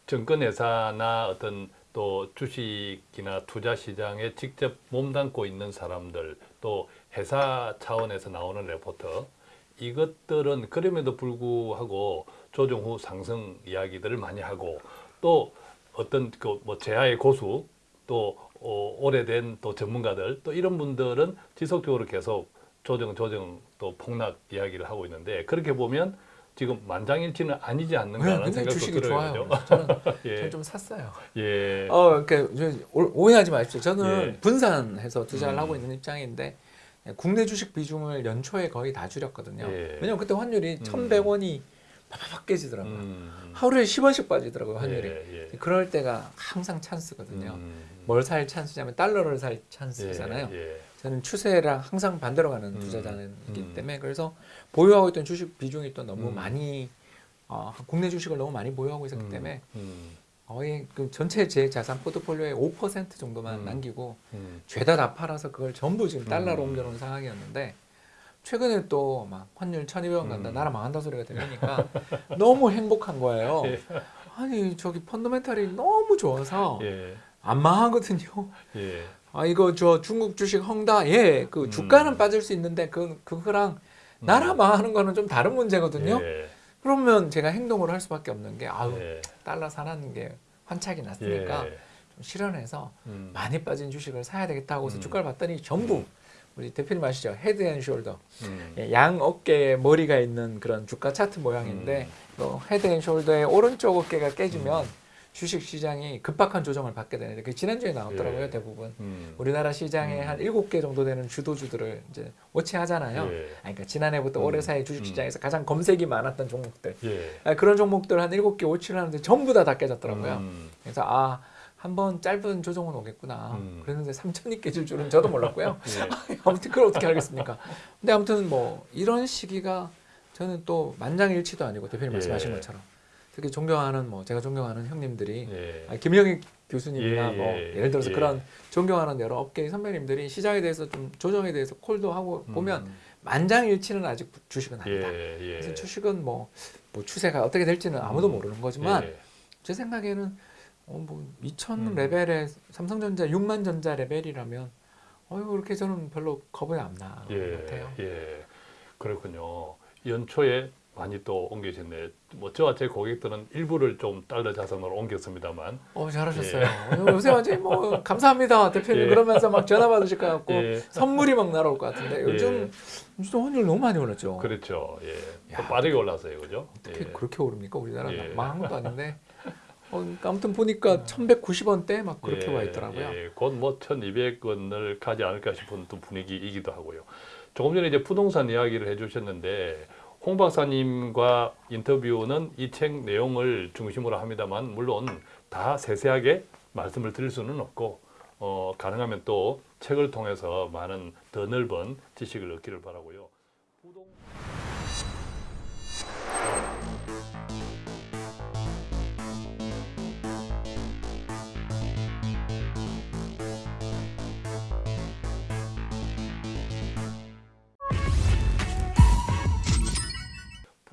증권회사나 어떤 또 주식이나 투자 시장에 직접 몸담고 있는 사람들 또 회사 차원에서 나오는 레포터 이것들은 그럼에도 불구하고 조정 후 상승 이야기들을 많이 하고 또 어떤 그 뭐 제야의 고수 또 어, 오래된 또 전문가들 또 이런 분들은 지속적으로 계속 조정 조정 또 폭락 이야기를 하고 있는데 그렇게 보면 지금 만장일치는 아니지 않는가 하는 네, 생각도 주식이 들어요. 좋아요. 저는, *laughs* 예. 저는 좀 샀어요. 예. 어, 그러니까 오해하지 마십시오. 저는 예. 분산해서 투자를 음. 하고 있는 입장인데 국내 주식 비중을 연초에 거의 다 줄였거든요. 예. 왜냐면 그때 환율이 음. 1,100원이 팍팍 깨지더라고요. 음. 하루에 10원씩 빠지더라고요, 환율이. 예, 예. 그럴 때가 항상 찬스거든요. 음. 뭘살 찬스냐면 달러를 살 찬스잖아요. 예, 예. 저는 추세랑 항상 반대로 가는 음, 투자자이기 음. 때문에 그래서 보유하고 있던 주식 비중이 또 너무 음. 많이 어, 국내 주식을 너무 많이 보유하고 있었기 음, 때문에 음, 거의 그 전체 제 자산 포트폴리오의 5% 정도만 음. 남기고 음. 죄다 다 팔아서 그걸 전부 지금 달러로 음. 옮겨놓은 상황이었는데 최근에 또 막 환율 1200원 간다 음. 나라 망한다 소리가 들리니까 *laughs* 너무 행복한 거예요. 예. 아니 저기 펀더멘탈이 너무 좋아서 예, 안 망하거든요. 예. 아 이거 저 중국 주식 헝다 예그 음. 주가는 빠질 수 있는데 그 그거랑 나라 망하는 거는 좀 다른 문제거든요. 예. 그러면 제가 행동을 할 수밖에 없는 게 아우 예. 달러 사는 게 환착이 났으니까 예. 좀 실현해서 음. 많이 빠진 주식을 사야 되겠다 하고서 음. 주가를 봤더니 전부 우리 대표님 아시죠? head and shoulder 음. 예, 양 어깨에 머리가 있는 그런 주가 차트 모양인데 또 head and shoulder의 오른쪽 어깨가 깨지면 주식 시장이 급박한 조정을 받게 되는데 그 지난주에 나왔더라고요 예. 대부분 음. 우리나라 시장에 음. 한 일곱 개 정도 되는 주도주들을 이제 watch하잖아요. 예. 아니, 그러니까 지난해부터 음. 올해 사이 주식 시장에서 가장 검색이 많았던 종목들 예. 아, 그런 종목들 한 일곱 개 watch를 하는데 전부 다 다 깨졌더라고요. 음. 그래서 아 한번 짧은 조정은 오겠구나. 음. 그랬는데 3천이 깨질 줄은 저도 몰랐고요. *laughs* 예. *laughs* 아무튼 그걸 어떻게 알겠습니까? 근데 아무튼 뭐 이런 시기가 저는 또 만장일치도 아니고 대표님 예. 말씀하신 것처럼 특히 존경하는 뭐 제가 존경하는 형님들이 예. 아, 김영익 교수님이나 예, 뭐 예, 예를 들어서 예. 그런 존경하는 여러 업계의 선배님들이 시장에 대해서 좀 조정에 대해서 콜도 하고 보면 음. 만장일치는 아직 주식은 아니다. 그래서 주식은 뭐, 뭐 추세가 어떻게 될지는 아무도 음. 모르는 거지만 예. 제 생각에는 어, 뭐 2천 음. 레벨의 삼성전자 6만 전자 레벨이라면 어이구 그렇게 저는 별로 겁이 안 나는 예. 것 같아요. 예. 그렇군요. 연초에 많이 또 옮기셨네. 뭐 저와 제 고객들은 일부를 좀 달러 자산으로 옮겼습니다만. 어 잘하셨어요. 요새 완전히 뭐 *laughs* 감사합니다 대표님 예. 그러면서 막 전화 받으실 것 같고 예. 선물이 막 날아올 것 같은데 요즘 진짜 환율 너무 많이 올랐죠. 그렇죠. 예. 또 야. 빠르게 올랐어요. 그죠? 어떻게 예. 그렇게 오릅니까 우리나라 예. 망한 것도 아닌데. 어, 그러니까 아무튼 보니까 1,190원대 막 그렇게 예, 와 있더라고요. 예, 곧뭐 1,200원을 가지 않을까 싶은 또 분위기이기도 하고요. 조금 전에 이제 부동산 이야기를 해주셨는데 홍 박사님과 인터뷰는 이 책 내용을 중심으로 합니다만 물론 다 세세하게 말씀을 드릴 수는 없고 어, 가능하면 또 책을 통해서 많은 더 넓은 지식을 얻기를 바라고요.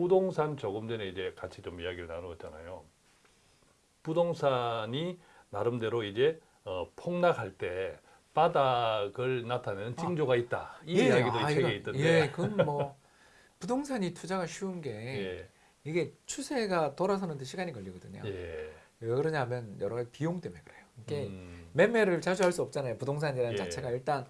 부동산 조금 전에 이제 같이 좀 이야기를 나누었잖아요. 부동산이 나름대로 이제 어, 폭락할 때 바닥을 나타내는 징조가 있다. 이 예, 이야기도 아, 이 책에 이거- 있던데. 예, *laughs* 그건 뭐 부동산이 투자가 쉬운 게 예. 이게 추세가 돌아서는데 시간이 걸리거든요. 예. 왜 그러냐면 여러 가지 비용 때문에 그래요. 이게 음, 매매를 자주 할 수 없잖아요. 부동산이라는 예. 자체가 일단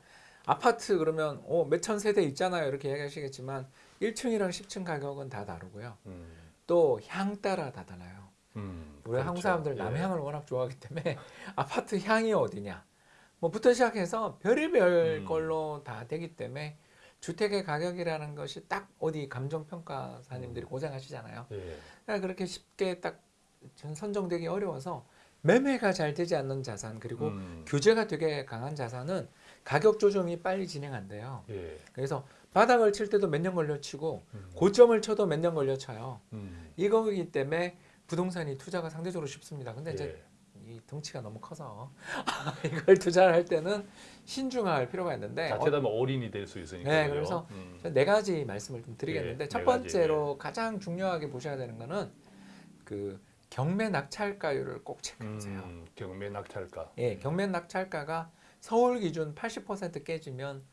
아파트 그러면 어, 몇천 세대 있잖아요. 이렇게 얘기하시겠지만 1층이랑 10층 가격은 다 다르고요. 음, 또향 따라 다 달라요. 음, 우리 그렇죠. 한국 사람들 예. 남향을 워낙 좋아하기 때문에 *laughs* 아파트 향이 어디냐 뭐부터 시작해서 별의별 음. 걸로 다 되기 때문에 주택의 가격이라는 것이 딱 어디 감정 음. 평가사님들이 고생하시잖아요. 예. 그러니까 그렇게 쉽게 딱 전- 선정되기 어려워서 매매가 잘 되지 않는 자산 그리고 음, 규제가 되게 강한 자산은 가격 조정이 빨리 진행 안 돼요. 예. 그래서 바닥을 칠 때도 몇 년 걸려 치고 음, 고점을 쳐도 몇 년 걸려 쳐요. 음, 이거기 때문에 부동산이 투자가 상대적으로 쉽습니다. 근데 이제 예. 이 덩치가 너무 커서 *laughs* 이걸 투자를 할 때는 신중할 필요가 있는데 어, 자칫하면 올인이 될 수 있으니까. 네? 그래서 음, 네 가지 말씀을 좀 드리겠는데 예, 첫네 번째로 가장 중요하게 보셔야 되는 거는 그 경매 낙찰가율을 꼭 체크하세요. 음, 경매 낙찰가. 예, 경매 낙찰가가 서울 기준 80% 깨지면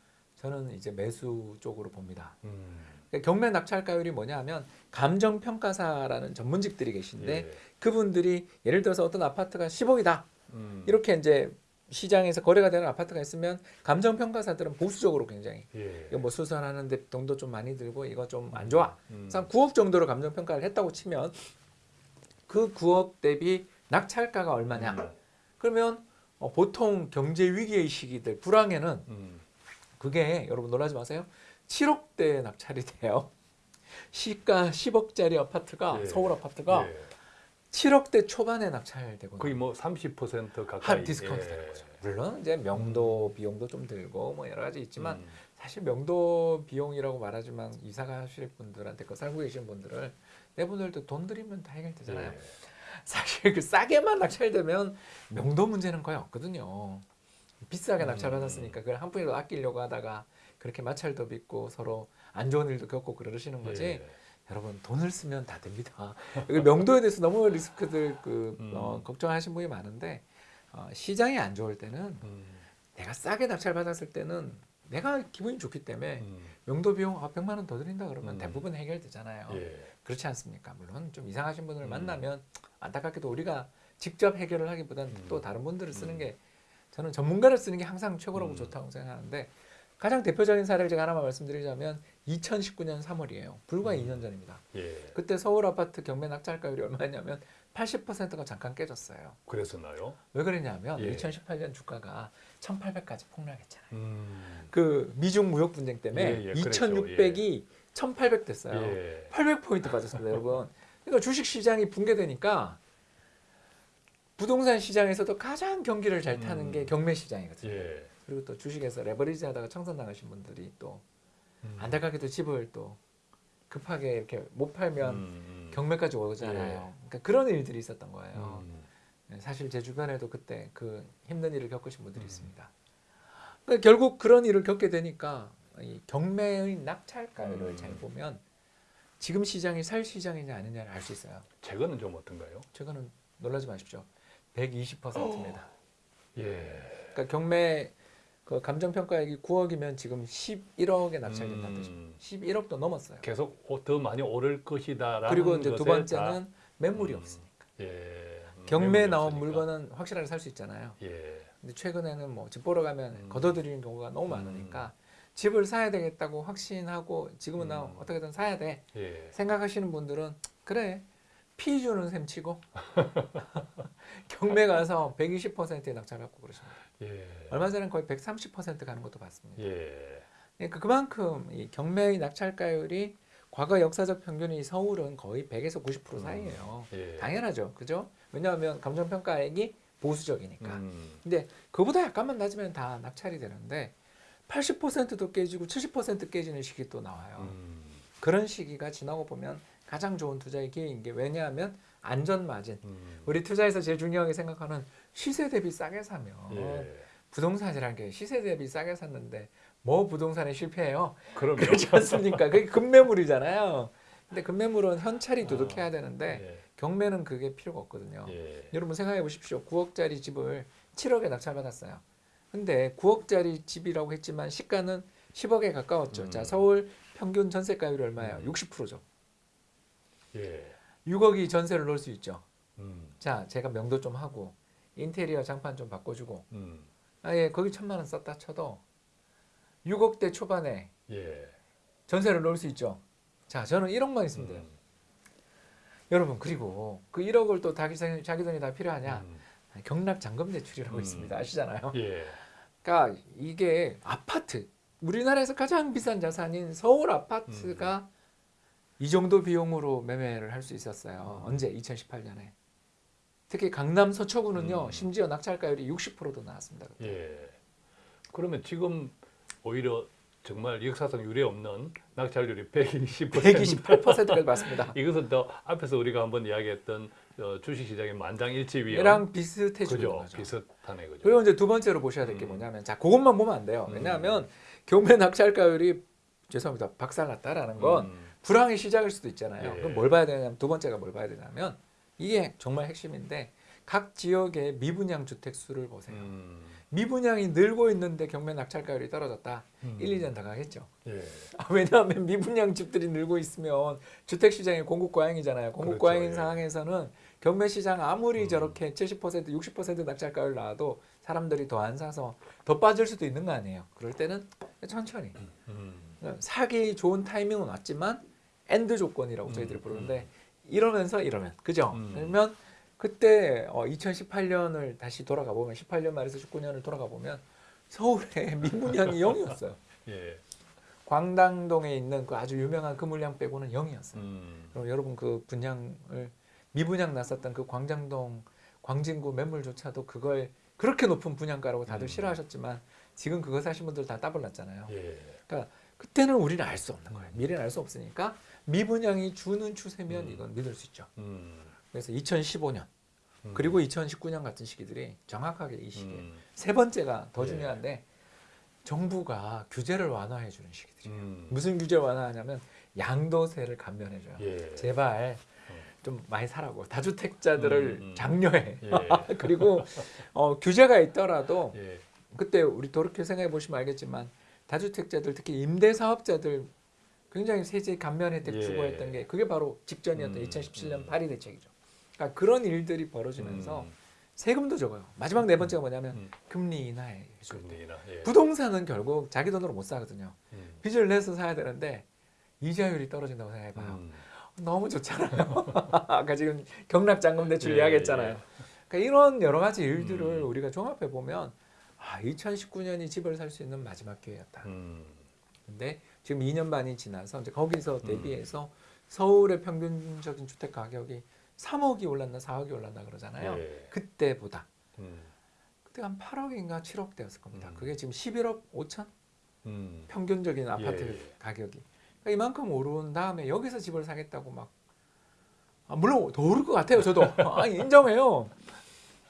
저는 이제 매수 쪽으로 봅니다. 음, 그러니까 경매 낙찰가율이 뭐냐면 감정 평가사라는 전문직들이 계신데 예. 그분들이 예를 들어서 어떤 아파트가 10억이다. 음, 이렇게 이제 시장에서 거래가 되는 아파트가 있으면 감정 평가사들은 보수적으로 굉장히 예. 이거 뭐 수선하는데 돈도 좀 많이 들고 이거 좀 안 좋아. 음, 한 9억 정도로 감정 평가를 했다고 치면 그 9억 대비 낙찰가가 얼마냐? 음, 그러면 어, 보통 경제 위기의 시기들 불황에는 음, 그게 여러분 놀라지 마세요. 7억대 낙찰이 돼요. *laughs* 시가 10억짜리 아파트가 예. 서울 아파트가 예. 7억대 초반에 낙찰되고 거의 뭐 30% 가까이 할 디스카운트 예. 되는 거죠. 물론 이제 명도 비용도 좀 들고 뭐 여러 가지 있지만 음, 사실 명도 비용이라고 말하지만 이사 가실 분들한테 그 살고 계신 분들을 내 분들도 돈 들이면 다 해결되잖아요. 예. 사실 그 싸게만 낙찰되면 명도 문제는 거의 없거든요. 비싸게 음. 낙찰 받았으니까 그걸 한 푼이라도 아끼려고 하다가 그렇게 마찰도 빚고 서로 안 좋은 일도 겪고 그러시는 거지. 예. 여러분 돈을 쓰면 다 됩니다. *laughs* 명도에 대해서 너무 리스크들 그 음. 어, 걱정하신 분이 많은데 어, 시장이 안 좋을 때는 음, 내가 싸게 낙찰 받았을 때는 내가 기분이 좋기 때문에 음. 명도 비용 아, 100만 원 더 드린다 그러면 음. 대부분 해결되잖아요. 예. 그렇지 않습니까? 물론 좀 이상하신 분을 음. 만나면 안타깝게도 우리가 직접 해결을 하기보다는 음. 또 다른 분들을 쓰는 음. 게 저는 전문가를 쓰는 게 항상 최고라고 음. 좋다고 생각하는데 가장 대표적인 사례를 제가 하나만 말씀드리자면 2019년 3월이에요. 불과 음. 2년 전입니다. 예. 그때 서울 아파트 경매 낙찰가율이 얼마였냐면 80%가 잠깐 깨졌어요. 그랬었나요? 왜 그랬냐면 예. 2018년 주가가 1800까지 폭락했잖아요. 음. 그 미중 무역 분쟁 때문에 예, 예, 그랬죠. 2600이 1800 됐어요. 예. 800포인트 빠졌습니다, 여러분. 그러니까 주식 시장이 붕괴되니까 부동산 시장에서도 가장 경기를 잘 타는 음. 게 경매 시장이거든요. 예. 그리고 또 주식에서 레버리지 하다가 청산 당하신 분들이 또 음. 안타깝게도 집을 또 급하게 이렇게 못 팔면 음, 음. 경매까지 오잖아요. 그러니까 그런 일들이 있었던 거예요. 음. 네, 사실 제 주변에도 그때 그 힘든 일을 겪으신 분들이 음. 있습니다. 그러니까 결국 그런 일을 겪게 되니까 이 경매의 낙찰가율을 음. 잘 보면 지금 시장이 살 시장이냐 아니냐를 알 수 있어요. 최근은 좀 어떤가요? 최근은 놀라지 마십시오. 120%입니다. 예. 그러니까 경매 그 감정 평가액이 9억이면 지금 11억에 낙찰된다는 뜻입니다. 음. 11억도 넘었어요. 계속 오- 더 많이 오를 것이다라는 그리고 이제 두 번째는 매물이 음. 없으니까. 다, 예. 음, 경매에 나온 없으니까. 물건은 확실하게 살 수 있잖아요. 예. 근데 최근에는 뭐 집 보러 가면 음. 걷어들이는 경우가 너무 많으니까 집을 사야 되겠다고 확신하고 지금은 나 음. 어떻게든 사야 돼 예. 생각하시는 분들은 그래 피 주는 셈 치고 *laughs* 경매 가서 120%에 낙찰받고 그러십니다. 예. 얼마 전에 거의 130% 가는 것도 봤습니다. 예. 그러니까 그만큼 이 경매의 낙찰가율이 과거 역사적 평균이 서울은 거의 100에서 90% 음. 사이예요. 예. 당연하죠, 그죠? 왜냐하면 감정평가액이 보수적이니까. 음. 근데 그보다 약간만 낮으면 다 낙찰이 되는데 80%도 깨지고 70% 깨지는 시기 또 나와요. 음. 그런 시기가 지나고 보면 가장 좋은 투자의 기회인 게 왜냐하면 안전 마진. 음. 우리 투자에서 제일 중요하게 생각하는 시세 대비 싸게 사면 예. 부동산이라는 게 시세 대비 싸게 샀는데 뭐 부동산에 실패해요? 그러면 그렇지 않습니까? 그게 급매물이잖아요. 근데 급매물은 현찰이 두둑해야 되는데 경매는 그게 필요가 없거든요. 예. 예. 여러분 생각해 보십시오. 9억짜리 집을 7억에 낙찰받았어요. 근데 9억짜리 집이라고 했지만 시가는 10억에 가까웠죠. 음. 자, 서울 평균 전세가율이 얼마예요? 음. 60%죠. 예. 6억이 전세를 넣을 수 있죠. 음. 자, 제가 명도 좀 하고 인테리어 장판 좀 바꿔주고 음. 아 예 거기 천만 원 썼다 쳐도 6억대 초반에 예. 전세를 넣을 수 있죠. 자, 저는 1억만 있으면 돼요. 음. 여러분 그리고 그 1억을 또 자기, 생- 자기 돈이 다 필요하냐? 음. 경락 잔금 대출이라고 음. 있습니다. 아시잖아요. 예. 그러니까 이게 아파트 우리나라에서 가장 비싼 자산인 서울 아파트가 이 정도 비용으로 매매를 할 수 있었어요. 음. 언제? 2018년에. 특히 강남 서초구는요. 음. 심지어 낙찰가율이 60%도 나왔습니다. 그때. 예. 그러면 지금 오히려 정말 역사상 유례 없는 낙찰률이 120%. 128%까지 맞습니다. *laughs* 이것은 또 앞에서 우리가 한번 이야기했던 어, 주식시장의 만장일치 위험. 얘랑 비슷해지는 그죠. 거죠. 비슷하네 그죠. 그리고 이제 두 번째로 보셔야 될게 음. 뭐냐면 자 그것만 보면 안 돼요. 음. 왜냐하면 경매 낙찰가율이 죄송합니다. 박살났다라는 건 음. 불황의 시작일 수도 있잖아요. 예. 그럼 뭘 봐야 되냐면 두 번째가 뭘 봐야 되냐면 이게 정말 핵심인데 각 지역의 미분양 주택 수를 보세요. 음. 미분양이 늘고 있는데 경매 낙찰가율이 떨어졌다. 음. 1, 2년 더 가겠죠. 예. 아, 왜냐하면 미분양 집들이 늘고 있으면 주택 시장이 공급 과잉이잖아요. 공급 그렇죠, 과잉인 예. 상황에서는 경매 시장 아무리 음. 저렇게 70% 60% 낙찰가율 나와도 사람들이 더 안 사서 더 빠질 수도 있는 거 아니에요. 그럴 때는 천천히 음. 사기 좋은 타이밍은 왔지만 and 조건이라고 저희들이 음, 부르는데 이러면서 이러면 그죠? 음. 그러면 그때 어, 2018년을 다시 돌아가 보면 18년 말에서 19년을 돌아가 보면 서울에 미분양이 0이었어요. 예. 광당동에 있는 그 아주 유명한 그 물량 빼고는 0이었어요. 음. 그럼 여러분 그 분양을 미분양 났었던 그 광장동 광진구 매물조차도 그걸 그렇게 높은 분양가라고 다들 음. 싫어하셨지만 지금 그거 사신 분들 다 따블 났잖아요. 예. 그러니까 그때는 우리는 알 수 없는 거예요. 미래는 알 수 없으니까 미분양이 주는 추세면 음. 이건 믿을 수 있죠. 음. 그래서 2015년 음. 그리고 2019년 같은 시기들이 정확하게 이 시기에 음. 세 번째가 더 예. 중요한데 정부가 규제를 완화해 주는 시기들이에요. 음. 무슨 규제 완화하냐면 양도세를 감면해 줘요. 예. 제발 어. 좀 많이 사라고 다주택자들을 음, 음. 장려해. 예. *laughs* 그리고 어, 규제가 있더라도 예. 그때 우리 돌이켜 생각해 보시면 알겠지만 다주택자들 특히 임대 사업자들 굉장히 세제 감면 혜택 예. 주고 했던 게 그게 바로 직전이었던 음, 2017년 음. 파리 대책이죠. 그러니까 그런 일들이 벌어지면서 음, 세금도 적어요. 마지막 네 번째가 뭐냐면 음. 금리 인하에 해줄 때. 금리나 예. 부동산은 결국 자기 돈으로 못 사거든요. 음. 빚을 내서 사야 되는데 이자율이 떨어진다고 생각해봐요. 음. 너무 좋잖아요. *laughs* 아까 지금 경락잔금 대출 예, 이야기했잖아요. 예. 그러니까 이런 여러 가지 일들을 음. 우리가 종합해 보면 아, 2019년이 집을 살 수 있는 마지막 기회였다. 음. 근데 지금 2년 반이 지나서 이제 거기서 음. 대비해서 서울의 평균적인 주택 가격이 3억이 올랐나 4억이 올랐나 그러잖아요. 예. 그때보다 음. 그때 한 8억인가 7억 대였을 겁니다. 음. 그게 지금 11억 5천 음. 평균적인 아파트 예, 예. 가격이 그러니까 이만큼 오른 다음에 여기서 집을 사겠다고 막 아, 물론 더 오를 것 같아요. 저도 *laughs* 아, 인정해요.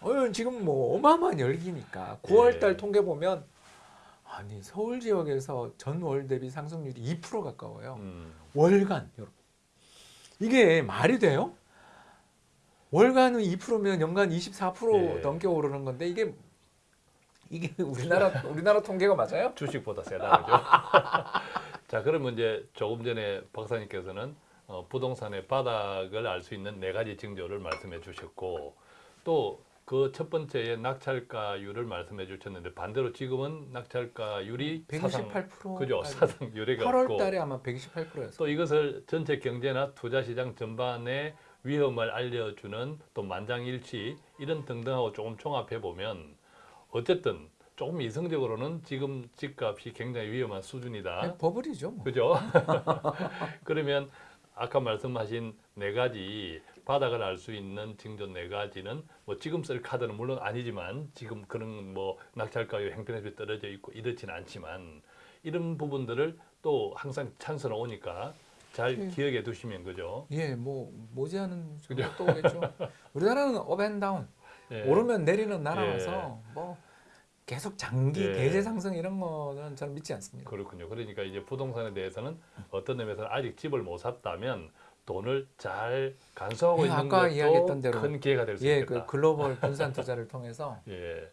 어, 지금 뭐 어마어마한 열기니까 9월달 예. 통계 보면 아니 서울 지역에서 전월 대비 상승률이 2% 가까워요. 음. 월간 여러분 이게 말이 돼요? 월간은 2%면 연간 24% 예. 넘게 오르는 건데 이게 이게 우리나라 우리나라 통계가 맞아요? 주식보다 세다 그죠? *laughs* 자 그러면 이제 조금 전에 박사님께서는 어, 부동산의 바닥을 알 수 있는 네 가지 징조를 말씀해 주셨고 또 그 첫 번째에 낙찰가율을 말씀해 주셨는데 반대로 지금은 낙찰가율이 사상 128% 그죠 사상 유례가 8월 없고 달에 아마 128%였어요. 또 이것을 전체 경제나 투자 시장 전반의 위험을 알려주는 또 만장일치 이런 등등하고 조금 종합해 보면 어쨌든 조금 이성적으로는 지금 집값이 굉장히 위험한 수준이다. 버블이죠. 뭐. 그죠? *laughs* 그러면 아까 말씀하신 네 가지 바닥을 알 수 있는 징조 네 가지는 뭐 지금 쓸 카드는 물론 아니지만 지금 그런 뭐 낙찰가율 행편에서 떨어져 있고 이렇지는 않지만 이런 부분들을 또 항상 찬스는 오니까 잘 예. 기억해 두시면 그죠? 예, 뭐 모지않은 것도 오겠죠. 우리나라는 업앤다운 예. 오르면 내리는 나라라서 뭐 계속 장기 예. 대세 상승 이런 거는 저는 믿지 않습니다. 그렇군요. 그러니까 이제 부동산에 대해서는 어떤 의미에서는 아직 집을 못 샀다면 돈을 잘 간수하고 예, 있는 아까 것도 이야기했던 대로 큰 기회가 될수 예, 있겠다. 그 글로벌 분산 투자를 통해서 *laughs* 예,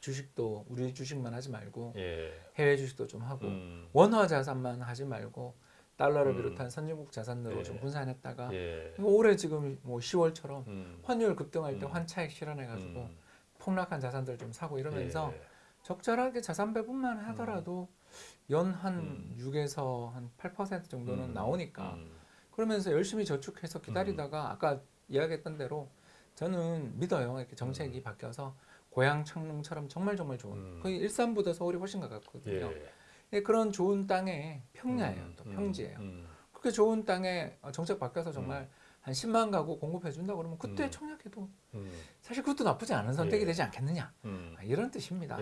주식도 우리 주식만 하지 말고 예. 해외 주식도 좀 하고 음, 원화 자산만 하지 말고 달러를 음. 비롯한 선진국 자산으로 예. 좀 분산했다가 예. 올해 지금 뭐 10월처럼 음, 환율 급등할 때 음. 환차익 실현해가지고 음, 폭락한 자산들 좀 사고 이러면서 예. 적절하게 자산 배분만 하더라도 연한 음. 6에서 한 8% 정도는 음, 나오니까 음, 그러면서 열심히 저축해서 기다리다가 아까 이야기했던 대로 저는 믿어요. 이렇게 정책이 바뀌어서 고향 창릉처럼 정말 정말 좋은 음. 거의 일산보다 서울이 훨씬 가깝거든요. 예. 예, 그런 좋은 땅에 평야예요. 음, 또 음, 평지예요. 음, 그렇게 좋은 땅에 어, 정책 바뀌어서 정말 한 10만 가구 공급해 준다 그러면 그때 음. 청약해도 음, 사실 그것도 나쁘지 않은 선택이 예. 되지 않겠느냐 음, 아, 이런 뜻입니다.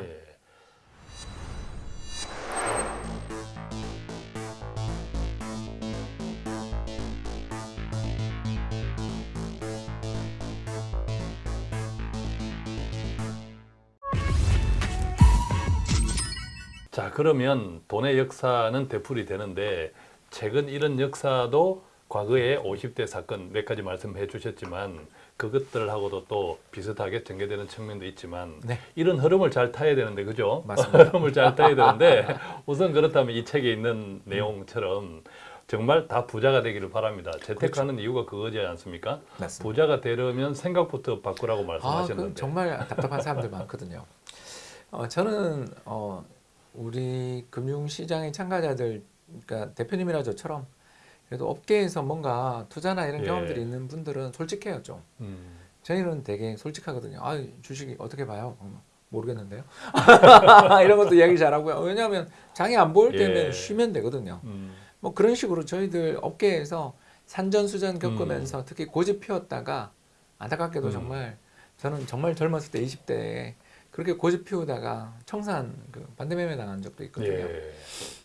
자 그러면 돈의 역사는 되풀이 되는데 최근 이런 역사도 과거에 50대 사건 몇 가지 말씀해 주셨지만 그것들하고도 또 비슷하게 전개되는 측면도 있지만 네. 이런 흐름을 잘 타야 되는데 그죠? 맞습니다. *laughs* 흐름을 잘 타야 되는데 우선 그렇다면 이 책에 있는 내용처럼 정말 다 부자가 되기를 바랍니다. 재테크하는 이유가 그거지 않습니까? 그렇죠. 맞습니다. 부자가 되려면 생각부터 바꾸라고 아, 말씀하셨는데. 그 정말 답답한 사람들 많거든요. 어, 저는 어, 우리 금융시장의 참가자들, 그러니까 대표님이나 저처럼 그래도 업계에서 뭔가 투자나 이런 예. 경험들이 있는 분들은 솔직해요 좀. 음, 저희는 되게 솔직하거든요. 아, 주식이 어떻게 봐요? 음, 모르겠는데요. *laughs* 이런 것도 이야기 잘하고요. 왜냐하면 장이 안 보일 때면 예. 쉬면 되거든요. 음, 뭐 그런 식으로 저희들 업계에서 산전수전 겪으면서 음. 특히 고집 피웠다가 안타깝게도 음. 정말 저는 정말 젊었을 때 20대에 그렇게 고집 피우다가 청산 그 반대매매 당한 적도 있거든요. 예.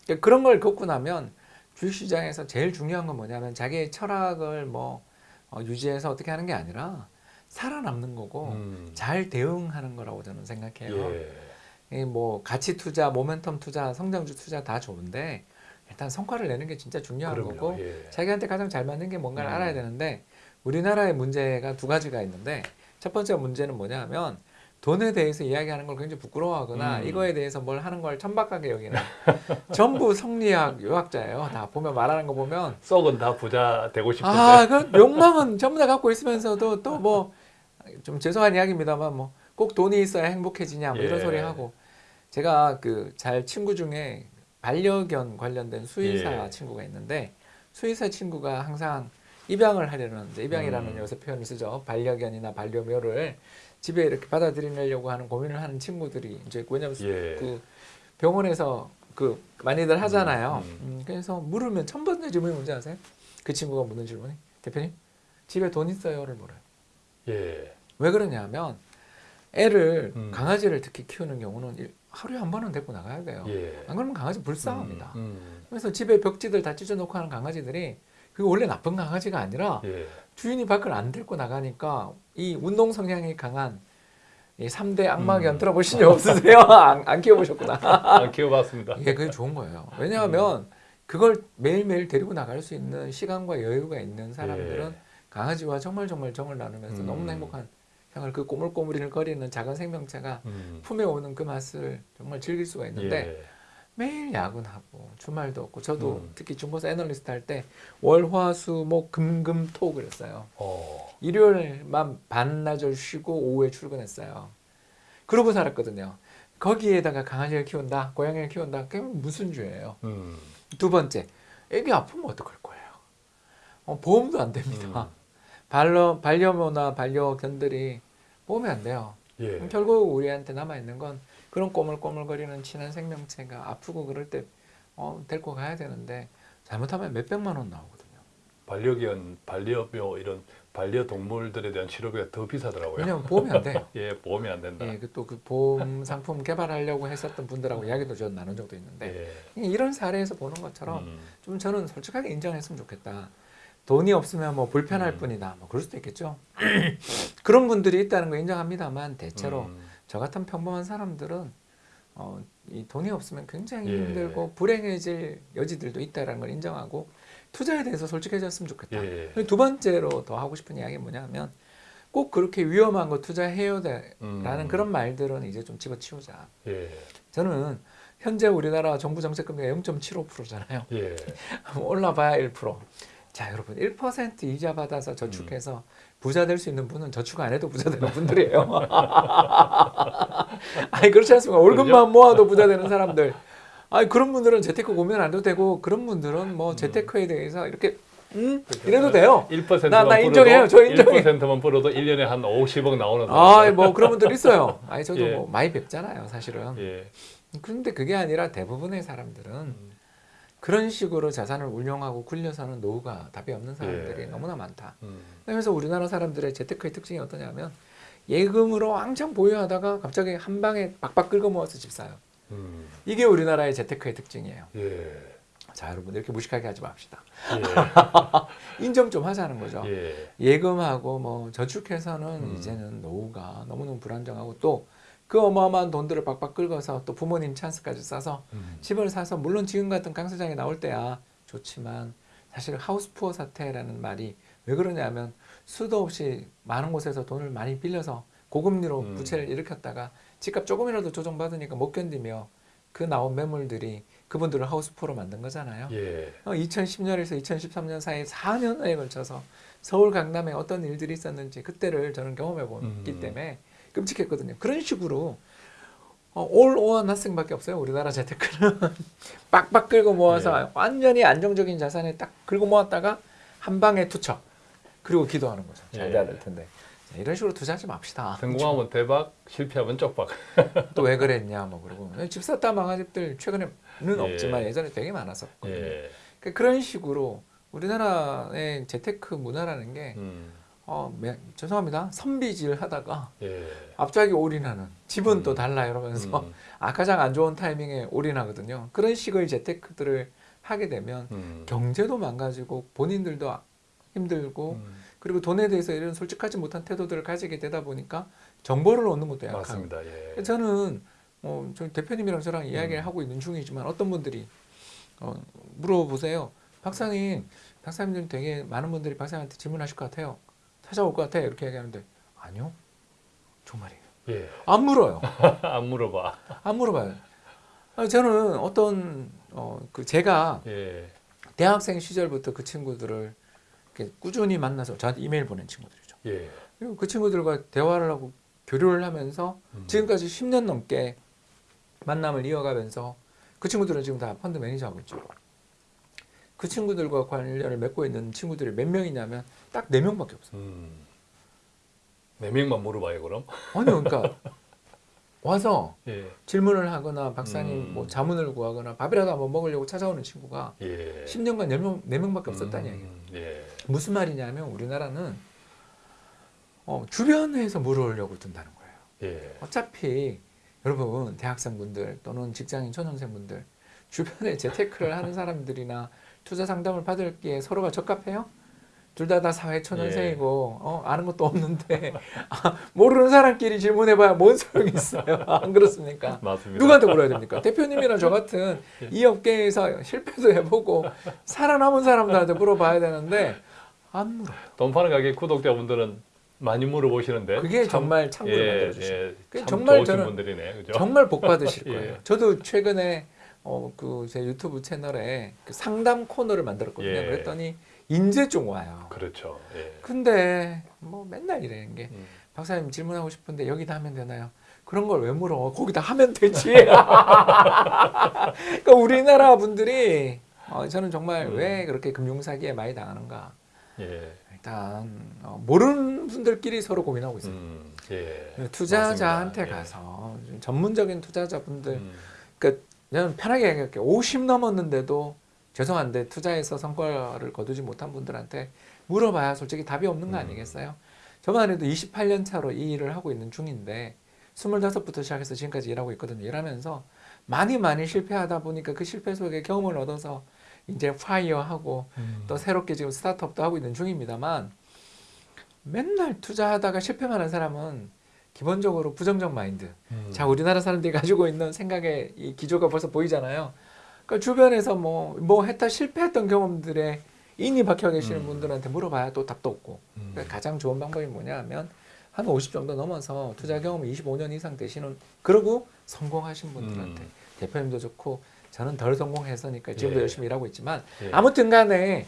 그러니까 그런 걸 겪고 나면 주식시장에서 제일 중요한 건 뭐냐면 자기의 철학을 뭐 어, 유지해서 어떻게 하는 게 아니라 살아남는 거고 음, 잘 대응하는 거라고 저는 생각해요. 예. 이뭐 가치 투자, 모멘텀 투자, 성장주 투자 다 좋은데 일단 성과를 내는 게 진짜 중요한 그럼요. 거고 예. 자기한테 가장 잘 맞는 게 뭔가를 음. 알아야 되는데 우리나라의 문제가 두 가지가 있는데 첫 번째 문제는 뭐냐면 돈에 대해서 이야기하는 걸 굉장히 부끄러워하거나 음. 이거에 대해서 뭘 하는 걸 천박하게 여기는 *laughs* 전부 성리학 유학자예요. 다 보면 말하는 거 보면 썩은 다 부자 되고 싶은데. 아, 그 욕망은 전부 다 갖고 있으면서도 또 뭐 좀 죄송한 이야기입니다만 뭐 꼭 돈이 있어야 행복해지냐 뭐 이런 예. 소리 하고 제가 그 잘 친구 중에 반려견 관련된 수의사 예. 친구가 있는데 수의사 친구가 항상 입양을 하려는 입양이라는 음. 요새 표현을 쓰죠 반려견이나 반려묘를 집에 이렇게 받아들이려고 하는 고민을 하는 친구들이 이제 왜냐면 예. 그 병원에서 그 많이들 하잖아요. 음. 음, 그래서 물으면 첫 번째 질문이 뭔지 아세요? 그 친구가 묻는 질문이 대표님 집에 돈 있어요를 물어요. 예. 왜 그러냐면 애를 음. 강아지를 특히 키우는 경우는 일- 하루에 한 번은 데리고 나가야 돼요. 예. 안 그러면 강아지 불쌍합니다. 음, 음. 그래서 집에 벽지들 다 찢어놓고 하는 강아지들이 그게 원래 나쁜 강아지가 아니라 예. 주인이 밖을 안 데리고 나가니까 이 운동 성향이 강한 이 3대 악마견 음. 들어보신 적 없으세요? *laughs* 안, 안 키워보셨구나. 안 키워봤습니다. 이게 그게 좋은 거예요. 왜냐하면 그걸 매일매일 데리고 나갈 수 있는 시간과 여유가 있는 사람들은 예. 강아지와 정말 정말 정을 나누면서 음. 너무나 행복한 생활 그 꼬물꼬물이를 거리는 작은 생명체가 음. 품에 오는 그 맛을 정말 즐길 수가 있는데 예. 매일 야근하고 주말도 없고 저도 음. 특히 중고사 애널리스트 할 때 월화수목 금금토 그랬어요. 어. 일요일만 반나절 쉬고 오후에 출근했어요. 그러고 살았거든요. 거기에다가 강아지를 키운다, 고양이를 키운다, 그게 무슨 죄예요? 음. 두 번째, 애기 아프면 어떡할 거예요? 어, 보험도 안 됩니다. 음. 반려, 반려묘나 반려견들이 보험이 안 돼요. 예. 결국 우리한테 남아있는 건 그런 꼬물꼬물거리는 친한 생명체가 아프고 그럴 때 어, 데리고 가야 되는데 잘못하면 몇백만 원 나오거든요. 반려견, 반려묘 이런 반려동물들에 대한 치료비가 더 비싸더라고요. 왜냐하면 보험이 안 돼요. *laughs* 예, 보험이 안 된다. 예, 그또그 보험 상품 개발하려고 했었던 분들하고 이야기도 좀 나눈 적도 있는데 예. 이런 사례에서 보는 것처럼 음. 좀 저는 솔직하게 인정했으면 좋겠다. 돈이 없으면 뭐 불편할 음. 뿐이다. 뭐 그럴 수도 있겠죠. *clears throat* 그런 분들이 있다는 거 인정합니다만 대체로 음. 저 같은 평범한 사람들은 어, 이 돈이 없으면 굉장히 예. 힘들고 불행해질 여지들도 있다라는 걸 인정하고 투자에 대해서 솔직해졌으면 좋겠다. 예. 그리고 두 번째로 더 하고 싶은 이야기는 뭐냐면 꼭 그렇게 위험한 거 투자해야 돼라는 음. 그런 말들은 이제 좀 집어치우자. 예. 저는 현재 우리나라 정부 정책 금리가 0.75%잖아요. 예. *laughs* 올라봐야 1%. 자, 여러분 1% 이자 받아서 저축해서 부자 될 수 있는 분은 저축 안 해도 부자 되는 분들이에요. *laughs* 아니 그렇지 않습니까? 월급만 모아도 부자 되는 사람들. 아니 그런 분들은 재테크 고민 안 해도 되고 그런 분들은 뭐 재테크에 대해서 이렇게 음 이래도 돼요. 1%만 나- 나 인정해요. 저 인정해요. 1%만 불어도 1년에 한 50억 나오는 아, 뭐 그런 분들 있어요. 아니 저도 *laughs* 예. 뭐 많이 뵙잖아요, 사실은. 예. 그런데 그게 아니라 대부분의 사람들은 그런 식으로 자산을 운용하고 굴려서는 노후가 답이 없는 사람들이 예. 너무나 많다. 음. 그래서 우리나라 사람들의 재테크의 특징이 어떠냐면 예금으로 왕창 보유하다가 갑자기 한 방에 박박 긁어 모아서 집 사요. 음. 이게 우리나라의 재테크의 특징이에요. 예. 자, 여러분 이렇게 무식하게 하지 맙시다. 예. *laughs* 인정 좀 하자는 거죠. 예. 예금하고 뭐 저축해서는 음. 이제는 노후가 너무너무 불안정하고 또 그 어마어마한 돈들을 박박 긁어서 또 부모님 찬스까지 싸서 음. 집을 사서 물론 지금 같은 강세장이 나올 때야 좋지만 사실 하우스푸어 사태라는 말이 왜 그러냐면 수도 없이 많은 곳에서 돈을 많이 빌려서 고금리로 음. 부채를 일으켰다가 집값 조금이라도 조정받으니까 못 견디며 그 나온 매물들이 그분들을 하우스푸어로 만든 거잖아요. 예. 2010년에서 2013년 사이 4년에 걸쳐서 서울 강남에 어떤 일들이 있었는지 그때를 저는 경험해 봤기 음. 때문에 끔찍했거든요. 그런 식으로 어, all or nothing밖에 없어요. 우리나라 재테크는 *laughs* 빡빡 긁어 모아서 예. 완전히 안정적인 자산에 딱 긁어 모았다가 한 방에 투척 그리고 기도하는 거죠. 잘 예. 돼야 될 텐데 자, 이런 식으로 투자하지 맙시다. 성공하면 대박, 실패하면 쪽박. *laughs* 또 왜 그랬냐 뭐 그러고 집 샀다 망한 집들 최근에는 예. 없지만 예전에 되게 많았었거든요. 예. 그러니까 그런 식으로 우리나라의 재테크 문화라는 게 음. 어, 매- 죄송합니다. 선비질 하다가 예. 갑자기 올인하는 집은 음. 또 달라 이러면서 음. *laughs* 아 가장 안 좋은 타이밍에 올인하거든요. 그런 식의 재테크들을 하게 되면 음. 경제도 망가지고 본인들도 힘들고 음. 그리고 돈에 대해서 이런 솔직하지 못한 태도들을 가지게 되다 보니까 정보를 얻는 것도 약하고. 예. 저는 어, 저희 대표님이랑 저랑 이야기를 음. 하고 있는 중이지만 어떤 분들이 어, 물어보세요. 박사님, 박사님들 되게 많은 분들이 박사님한테 질문하실 것 같아요. 찾아올 것 같아요. 이렇게 얘기하는데 아니요. 정말이에요. 예. 안 물어요. *laughs* 안 물어봐. 안 물어봐요. 아니, 저는 어떤 어, 그 제가 예. 대학생 시절부터 그 친구들을 꾸준히 만나서 저한테 이메일 보낸 친구들이죠. 예. 그리고 그 친구들과 대화를 하고 교류를 하면서 음. 지금까지 10년 넘게 만남을 이어가면서 그 친구들은 지금 다 펀드 매니저 하고 있죠. 그 친구들과 관련을 맺고 있는 친구들이 몇 명이냐면 딱 네 명밖에 없어요. 음. 네 명만 물어봐요 그럼. *laughs* 아니 그러니까 와서 예. 질문을 하거나 박사님 음. 뭐 자문을 구하거나 밥이라도 한번 먹으려고 찾아오는 친구가 예. 10년간 4명, 4명밖에 없었다는 음, 얘기예요. 예. 무슨 말이냐면 우리나라는 어, 주변에서 물어오려고 든다는 거예요. 예. 어차피 여러분 대학생분들 또는 직장인 초년생분들 주변에 재테크를 하는 사람들이나 투자 상담을 받을기에 서로가 적합해요? 둘다다 사회 초년생이고 어, 아는 것도 없는데 아, 모르는 사람끼리 질문해봐야 뭔 소용이 있어요? *laughs* 안 그렇습니까? 맞습니다. 누구한테 물어야 됩니까? 대표님이나 저 같은 이 업계에서 실패도 해보고 살아남은 사람들한테 물어봐야 되는데 안 물어. 돈 파는 가게 구독자분들은 많이 물어보시는데 그게 참- 정말 창구를 예, 만들어주죠. 예, 정말 저는 분들이네, 그죠? 정말 복 받으실 *laughs* 예. 거예요. 저도 최근에 어, 그 제 유튜브 채널에 그 상담 코너를 만들었거든요. 예. 그랬더니 인제 좀 와요. 그렇죠. 예. 근데 뭐 맨날 이래는 게 음. 박사님 질문하고 싶은데 여기다 하면 되나요? 그런 걸 왜 물어? 거기다 하면 되지. *laughs* 그러니까 우리나라 분들이 어, 저는 정말 음. 왜 그렇게 금융 사기에 많이 당하는가? 예. 일단 어, 모르는 분들끼리 서로 고민하고 있어요. 음, 예. 투자자한테 맞습니다. 예. 가서 좀 전문적인 투자자분들 음, 그러니까 저는 편하게 얘기할게. 50 넘었는데도 죄송한데 투자에서 성과를 거두지 못한 분들한테 물어봐야 솔직히 답이 없는 거 음. 아니겠어요? 저만 해도 28년 차로 이 일을 하고 있는 중인데 25부터 시작해서 지금까지 일하고 있거든요. 일하면서 많이 많이 실패하다 보니까 그 실패 속에 경험을 얻어서 이제 파이어하고 음. 또 새롭게 지금 스타트업도 하고 있는 중입니다만 맨날 투자하다가 실패만 한 사람은 기본적으로 부정적 마인드 음. 자 우리나라 사람들이 가지고 있는 생각의 이 기조가 벌써 보이잖아요. 그러니까 주변에서 뭐 뭐 했다 실패했던 경험들에 인이 박혀 계시는 음. 분들한테 물어봐야 또 답도 없고 음. 그러니까 가장 좋은 방법이 뭐냐면 한 50 정도 넘어서 투자 경험이 25년 이상 되시는 그러고 성공하신 분들한테 음. 대표님도 좋고 저는 덜 성공해서니까 지금도 예. 열심히 일하고 있지만 예. 아무튼 간에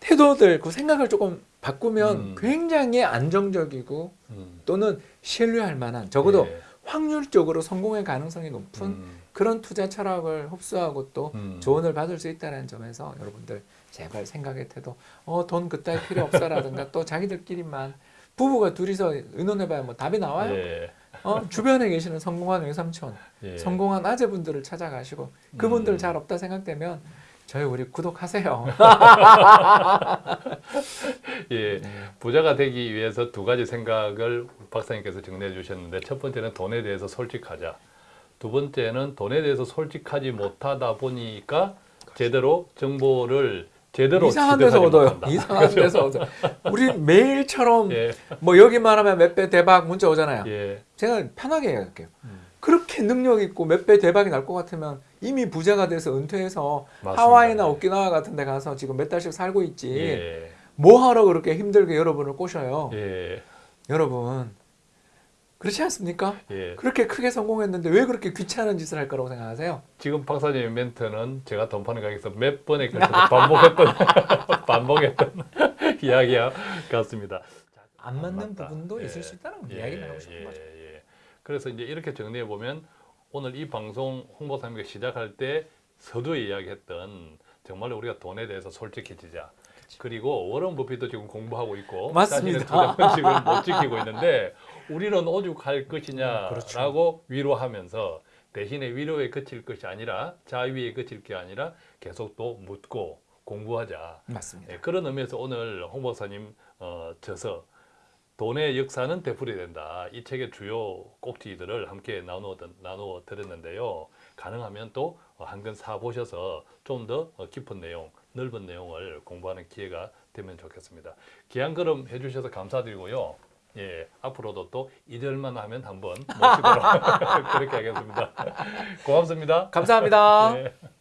태도들 그 생각을 조금 바꾸면 음. 굉장히 안정적이고 음. 또는 신뢰할 만한 적어도 예. 확률적으로 성공의 가능성이 높은 음. 그런 투자 철학을 흡수하고 또 음. 조언을 받을 수 있다는 점에서 여러분들 제발 생각의 태도 어 돈 그따위 필요 없어라든가 또 자기들끼리만 부부가 둘이서 의논해봐야 뭐 답이 나와요 예. 어 주변에 계시는 성공한 외삼촌 예. 성공한 아재분들을 찾아가시고 그분들 음. 잘 없다 생각되면 저희 우리 구독하세요 *laughs* 예. 부자가 되기 위해서 두 가지 생각을 박사님께서 정리해 주셨는데 첫 번째는 돈에 대해서 솔직하자. 두 번째는 돈에 대해서 솔직하지 못하다 보니까 제대로 정보를 제대로 이상한 데서 얻어요 못한다. 이상한 데서 얻어요 우리 매일처럼 *laughs* 예. 뭐 여기만 하면 몇 배 대박 문자 오잖아요 예. 제가 편하게 얘기할게요 음. 그렇게 능력 있고 몇 배 대박이 날 것 같으면 이미 부자가 돼서 은퇴해서 맞습니다. 하와이나 예. 오키나와 같은 데 가서 지금 몇 달씩 살고 있지 예. 뭐 하러 그렇게 힘들게 여러분을 꼬셔요 예. 여러분 그렇지 않습니까? 예. 그렇게 크게 성공했는데 왜 그렇게 귀찮은 짓을 할 거라고 생각하세요? 지금 박사님의 멘트는 제가 돈 파는 가게에서 몇 번에 걸쳐서 *laughs* 반복했던 *laughs* 반복했던 *laughs* 이야기 같습니다. 안 맞는 맞다. 부분도 예. 있을 수 있다는 예, 이야기를 하고 싶은 예, 거죠. 예. 그래서 이제 이렇게 정리해 보면 오늘 이 방송 홍보사님과 시작할 때 서두에 이야기했던 정말로 우리가 돈에 대해서 솔직해지자. 그리고 워런 버핏도 지금 공부하고 있고 맞습니다. 투자 원칙을 못 지키고 있는데 우리는 오죽할 것이냐라고 그렇죠. 위로하면서 대신에 위로에 그칠 것이 아니라 자위에 그칠 게 아니라 계속 또 묻고 공부하자. 맞습니다. 예, 그런 의미에서 오늘 홍 박사님 어, 저서 돈의 역사는 되풀이 된다. 이 책의 주요 꼭지들을 함께 나누어, 나누어 드렸는데요. 가능하면 또한권 사보셔서 좀 더 깊은 내용, 넓은 내용을 공부하는 기회가 되면 좋겠습니다. 귀한 걸음 해주셔서 감사드리고요. 예, 앞으로도 또 이절만 하면 한번 모시도록 *laughs* 그렇게 하겠습니다. 고맙습니다. 감사합니다. 예. *laughs*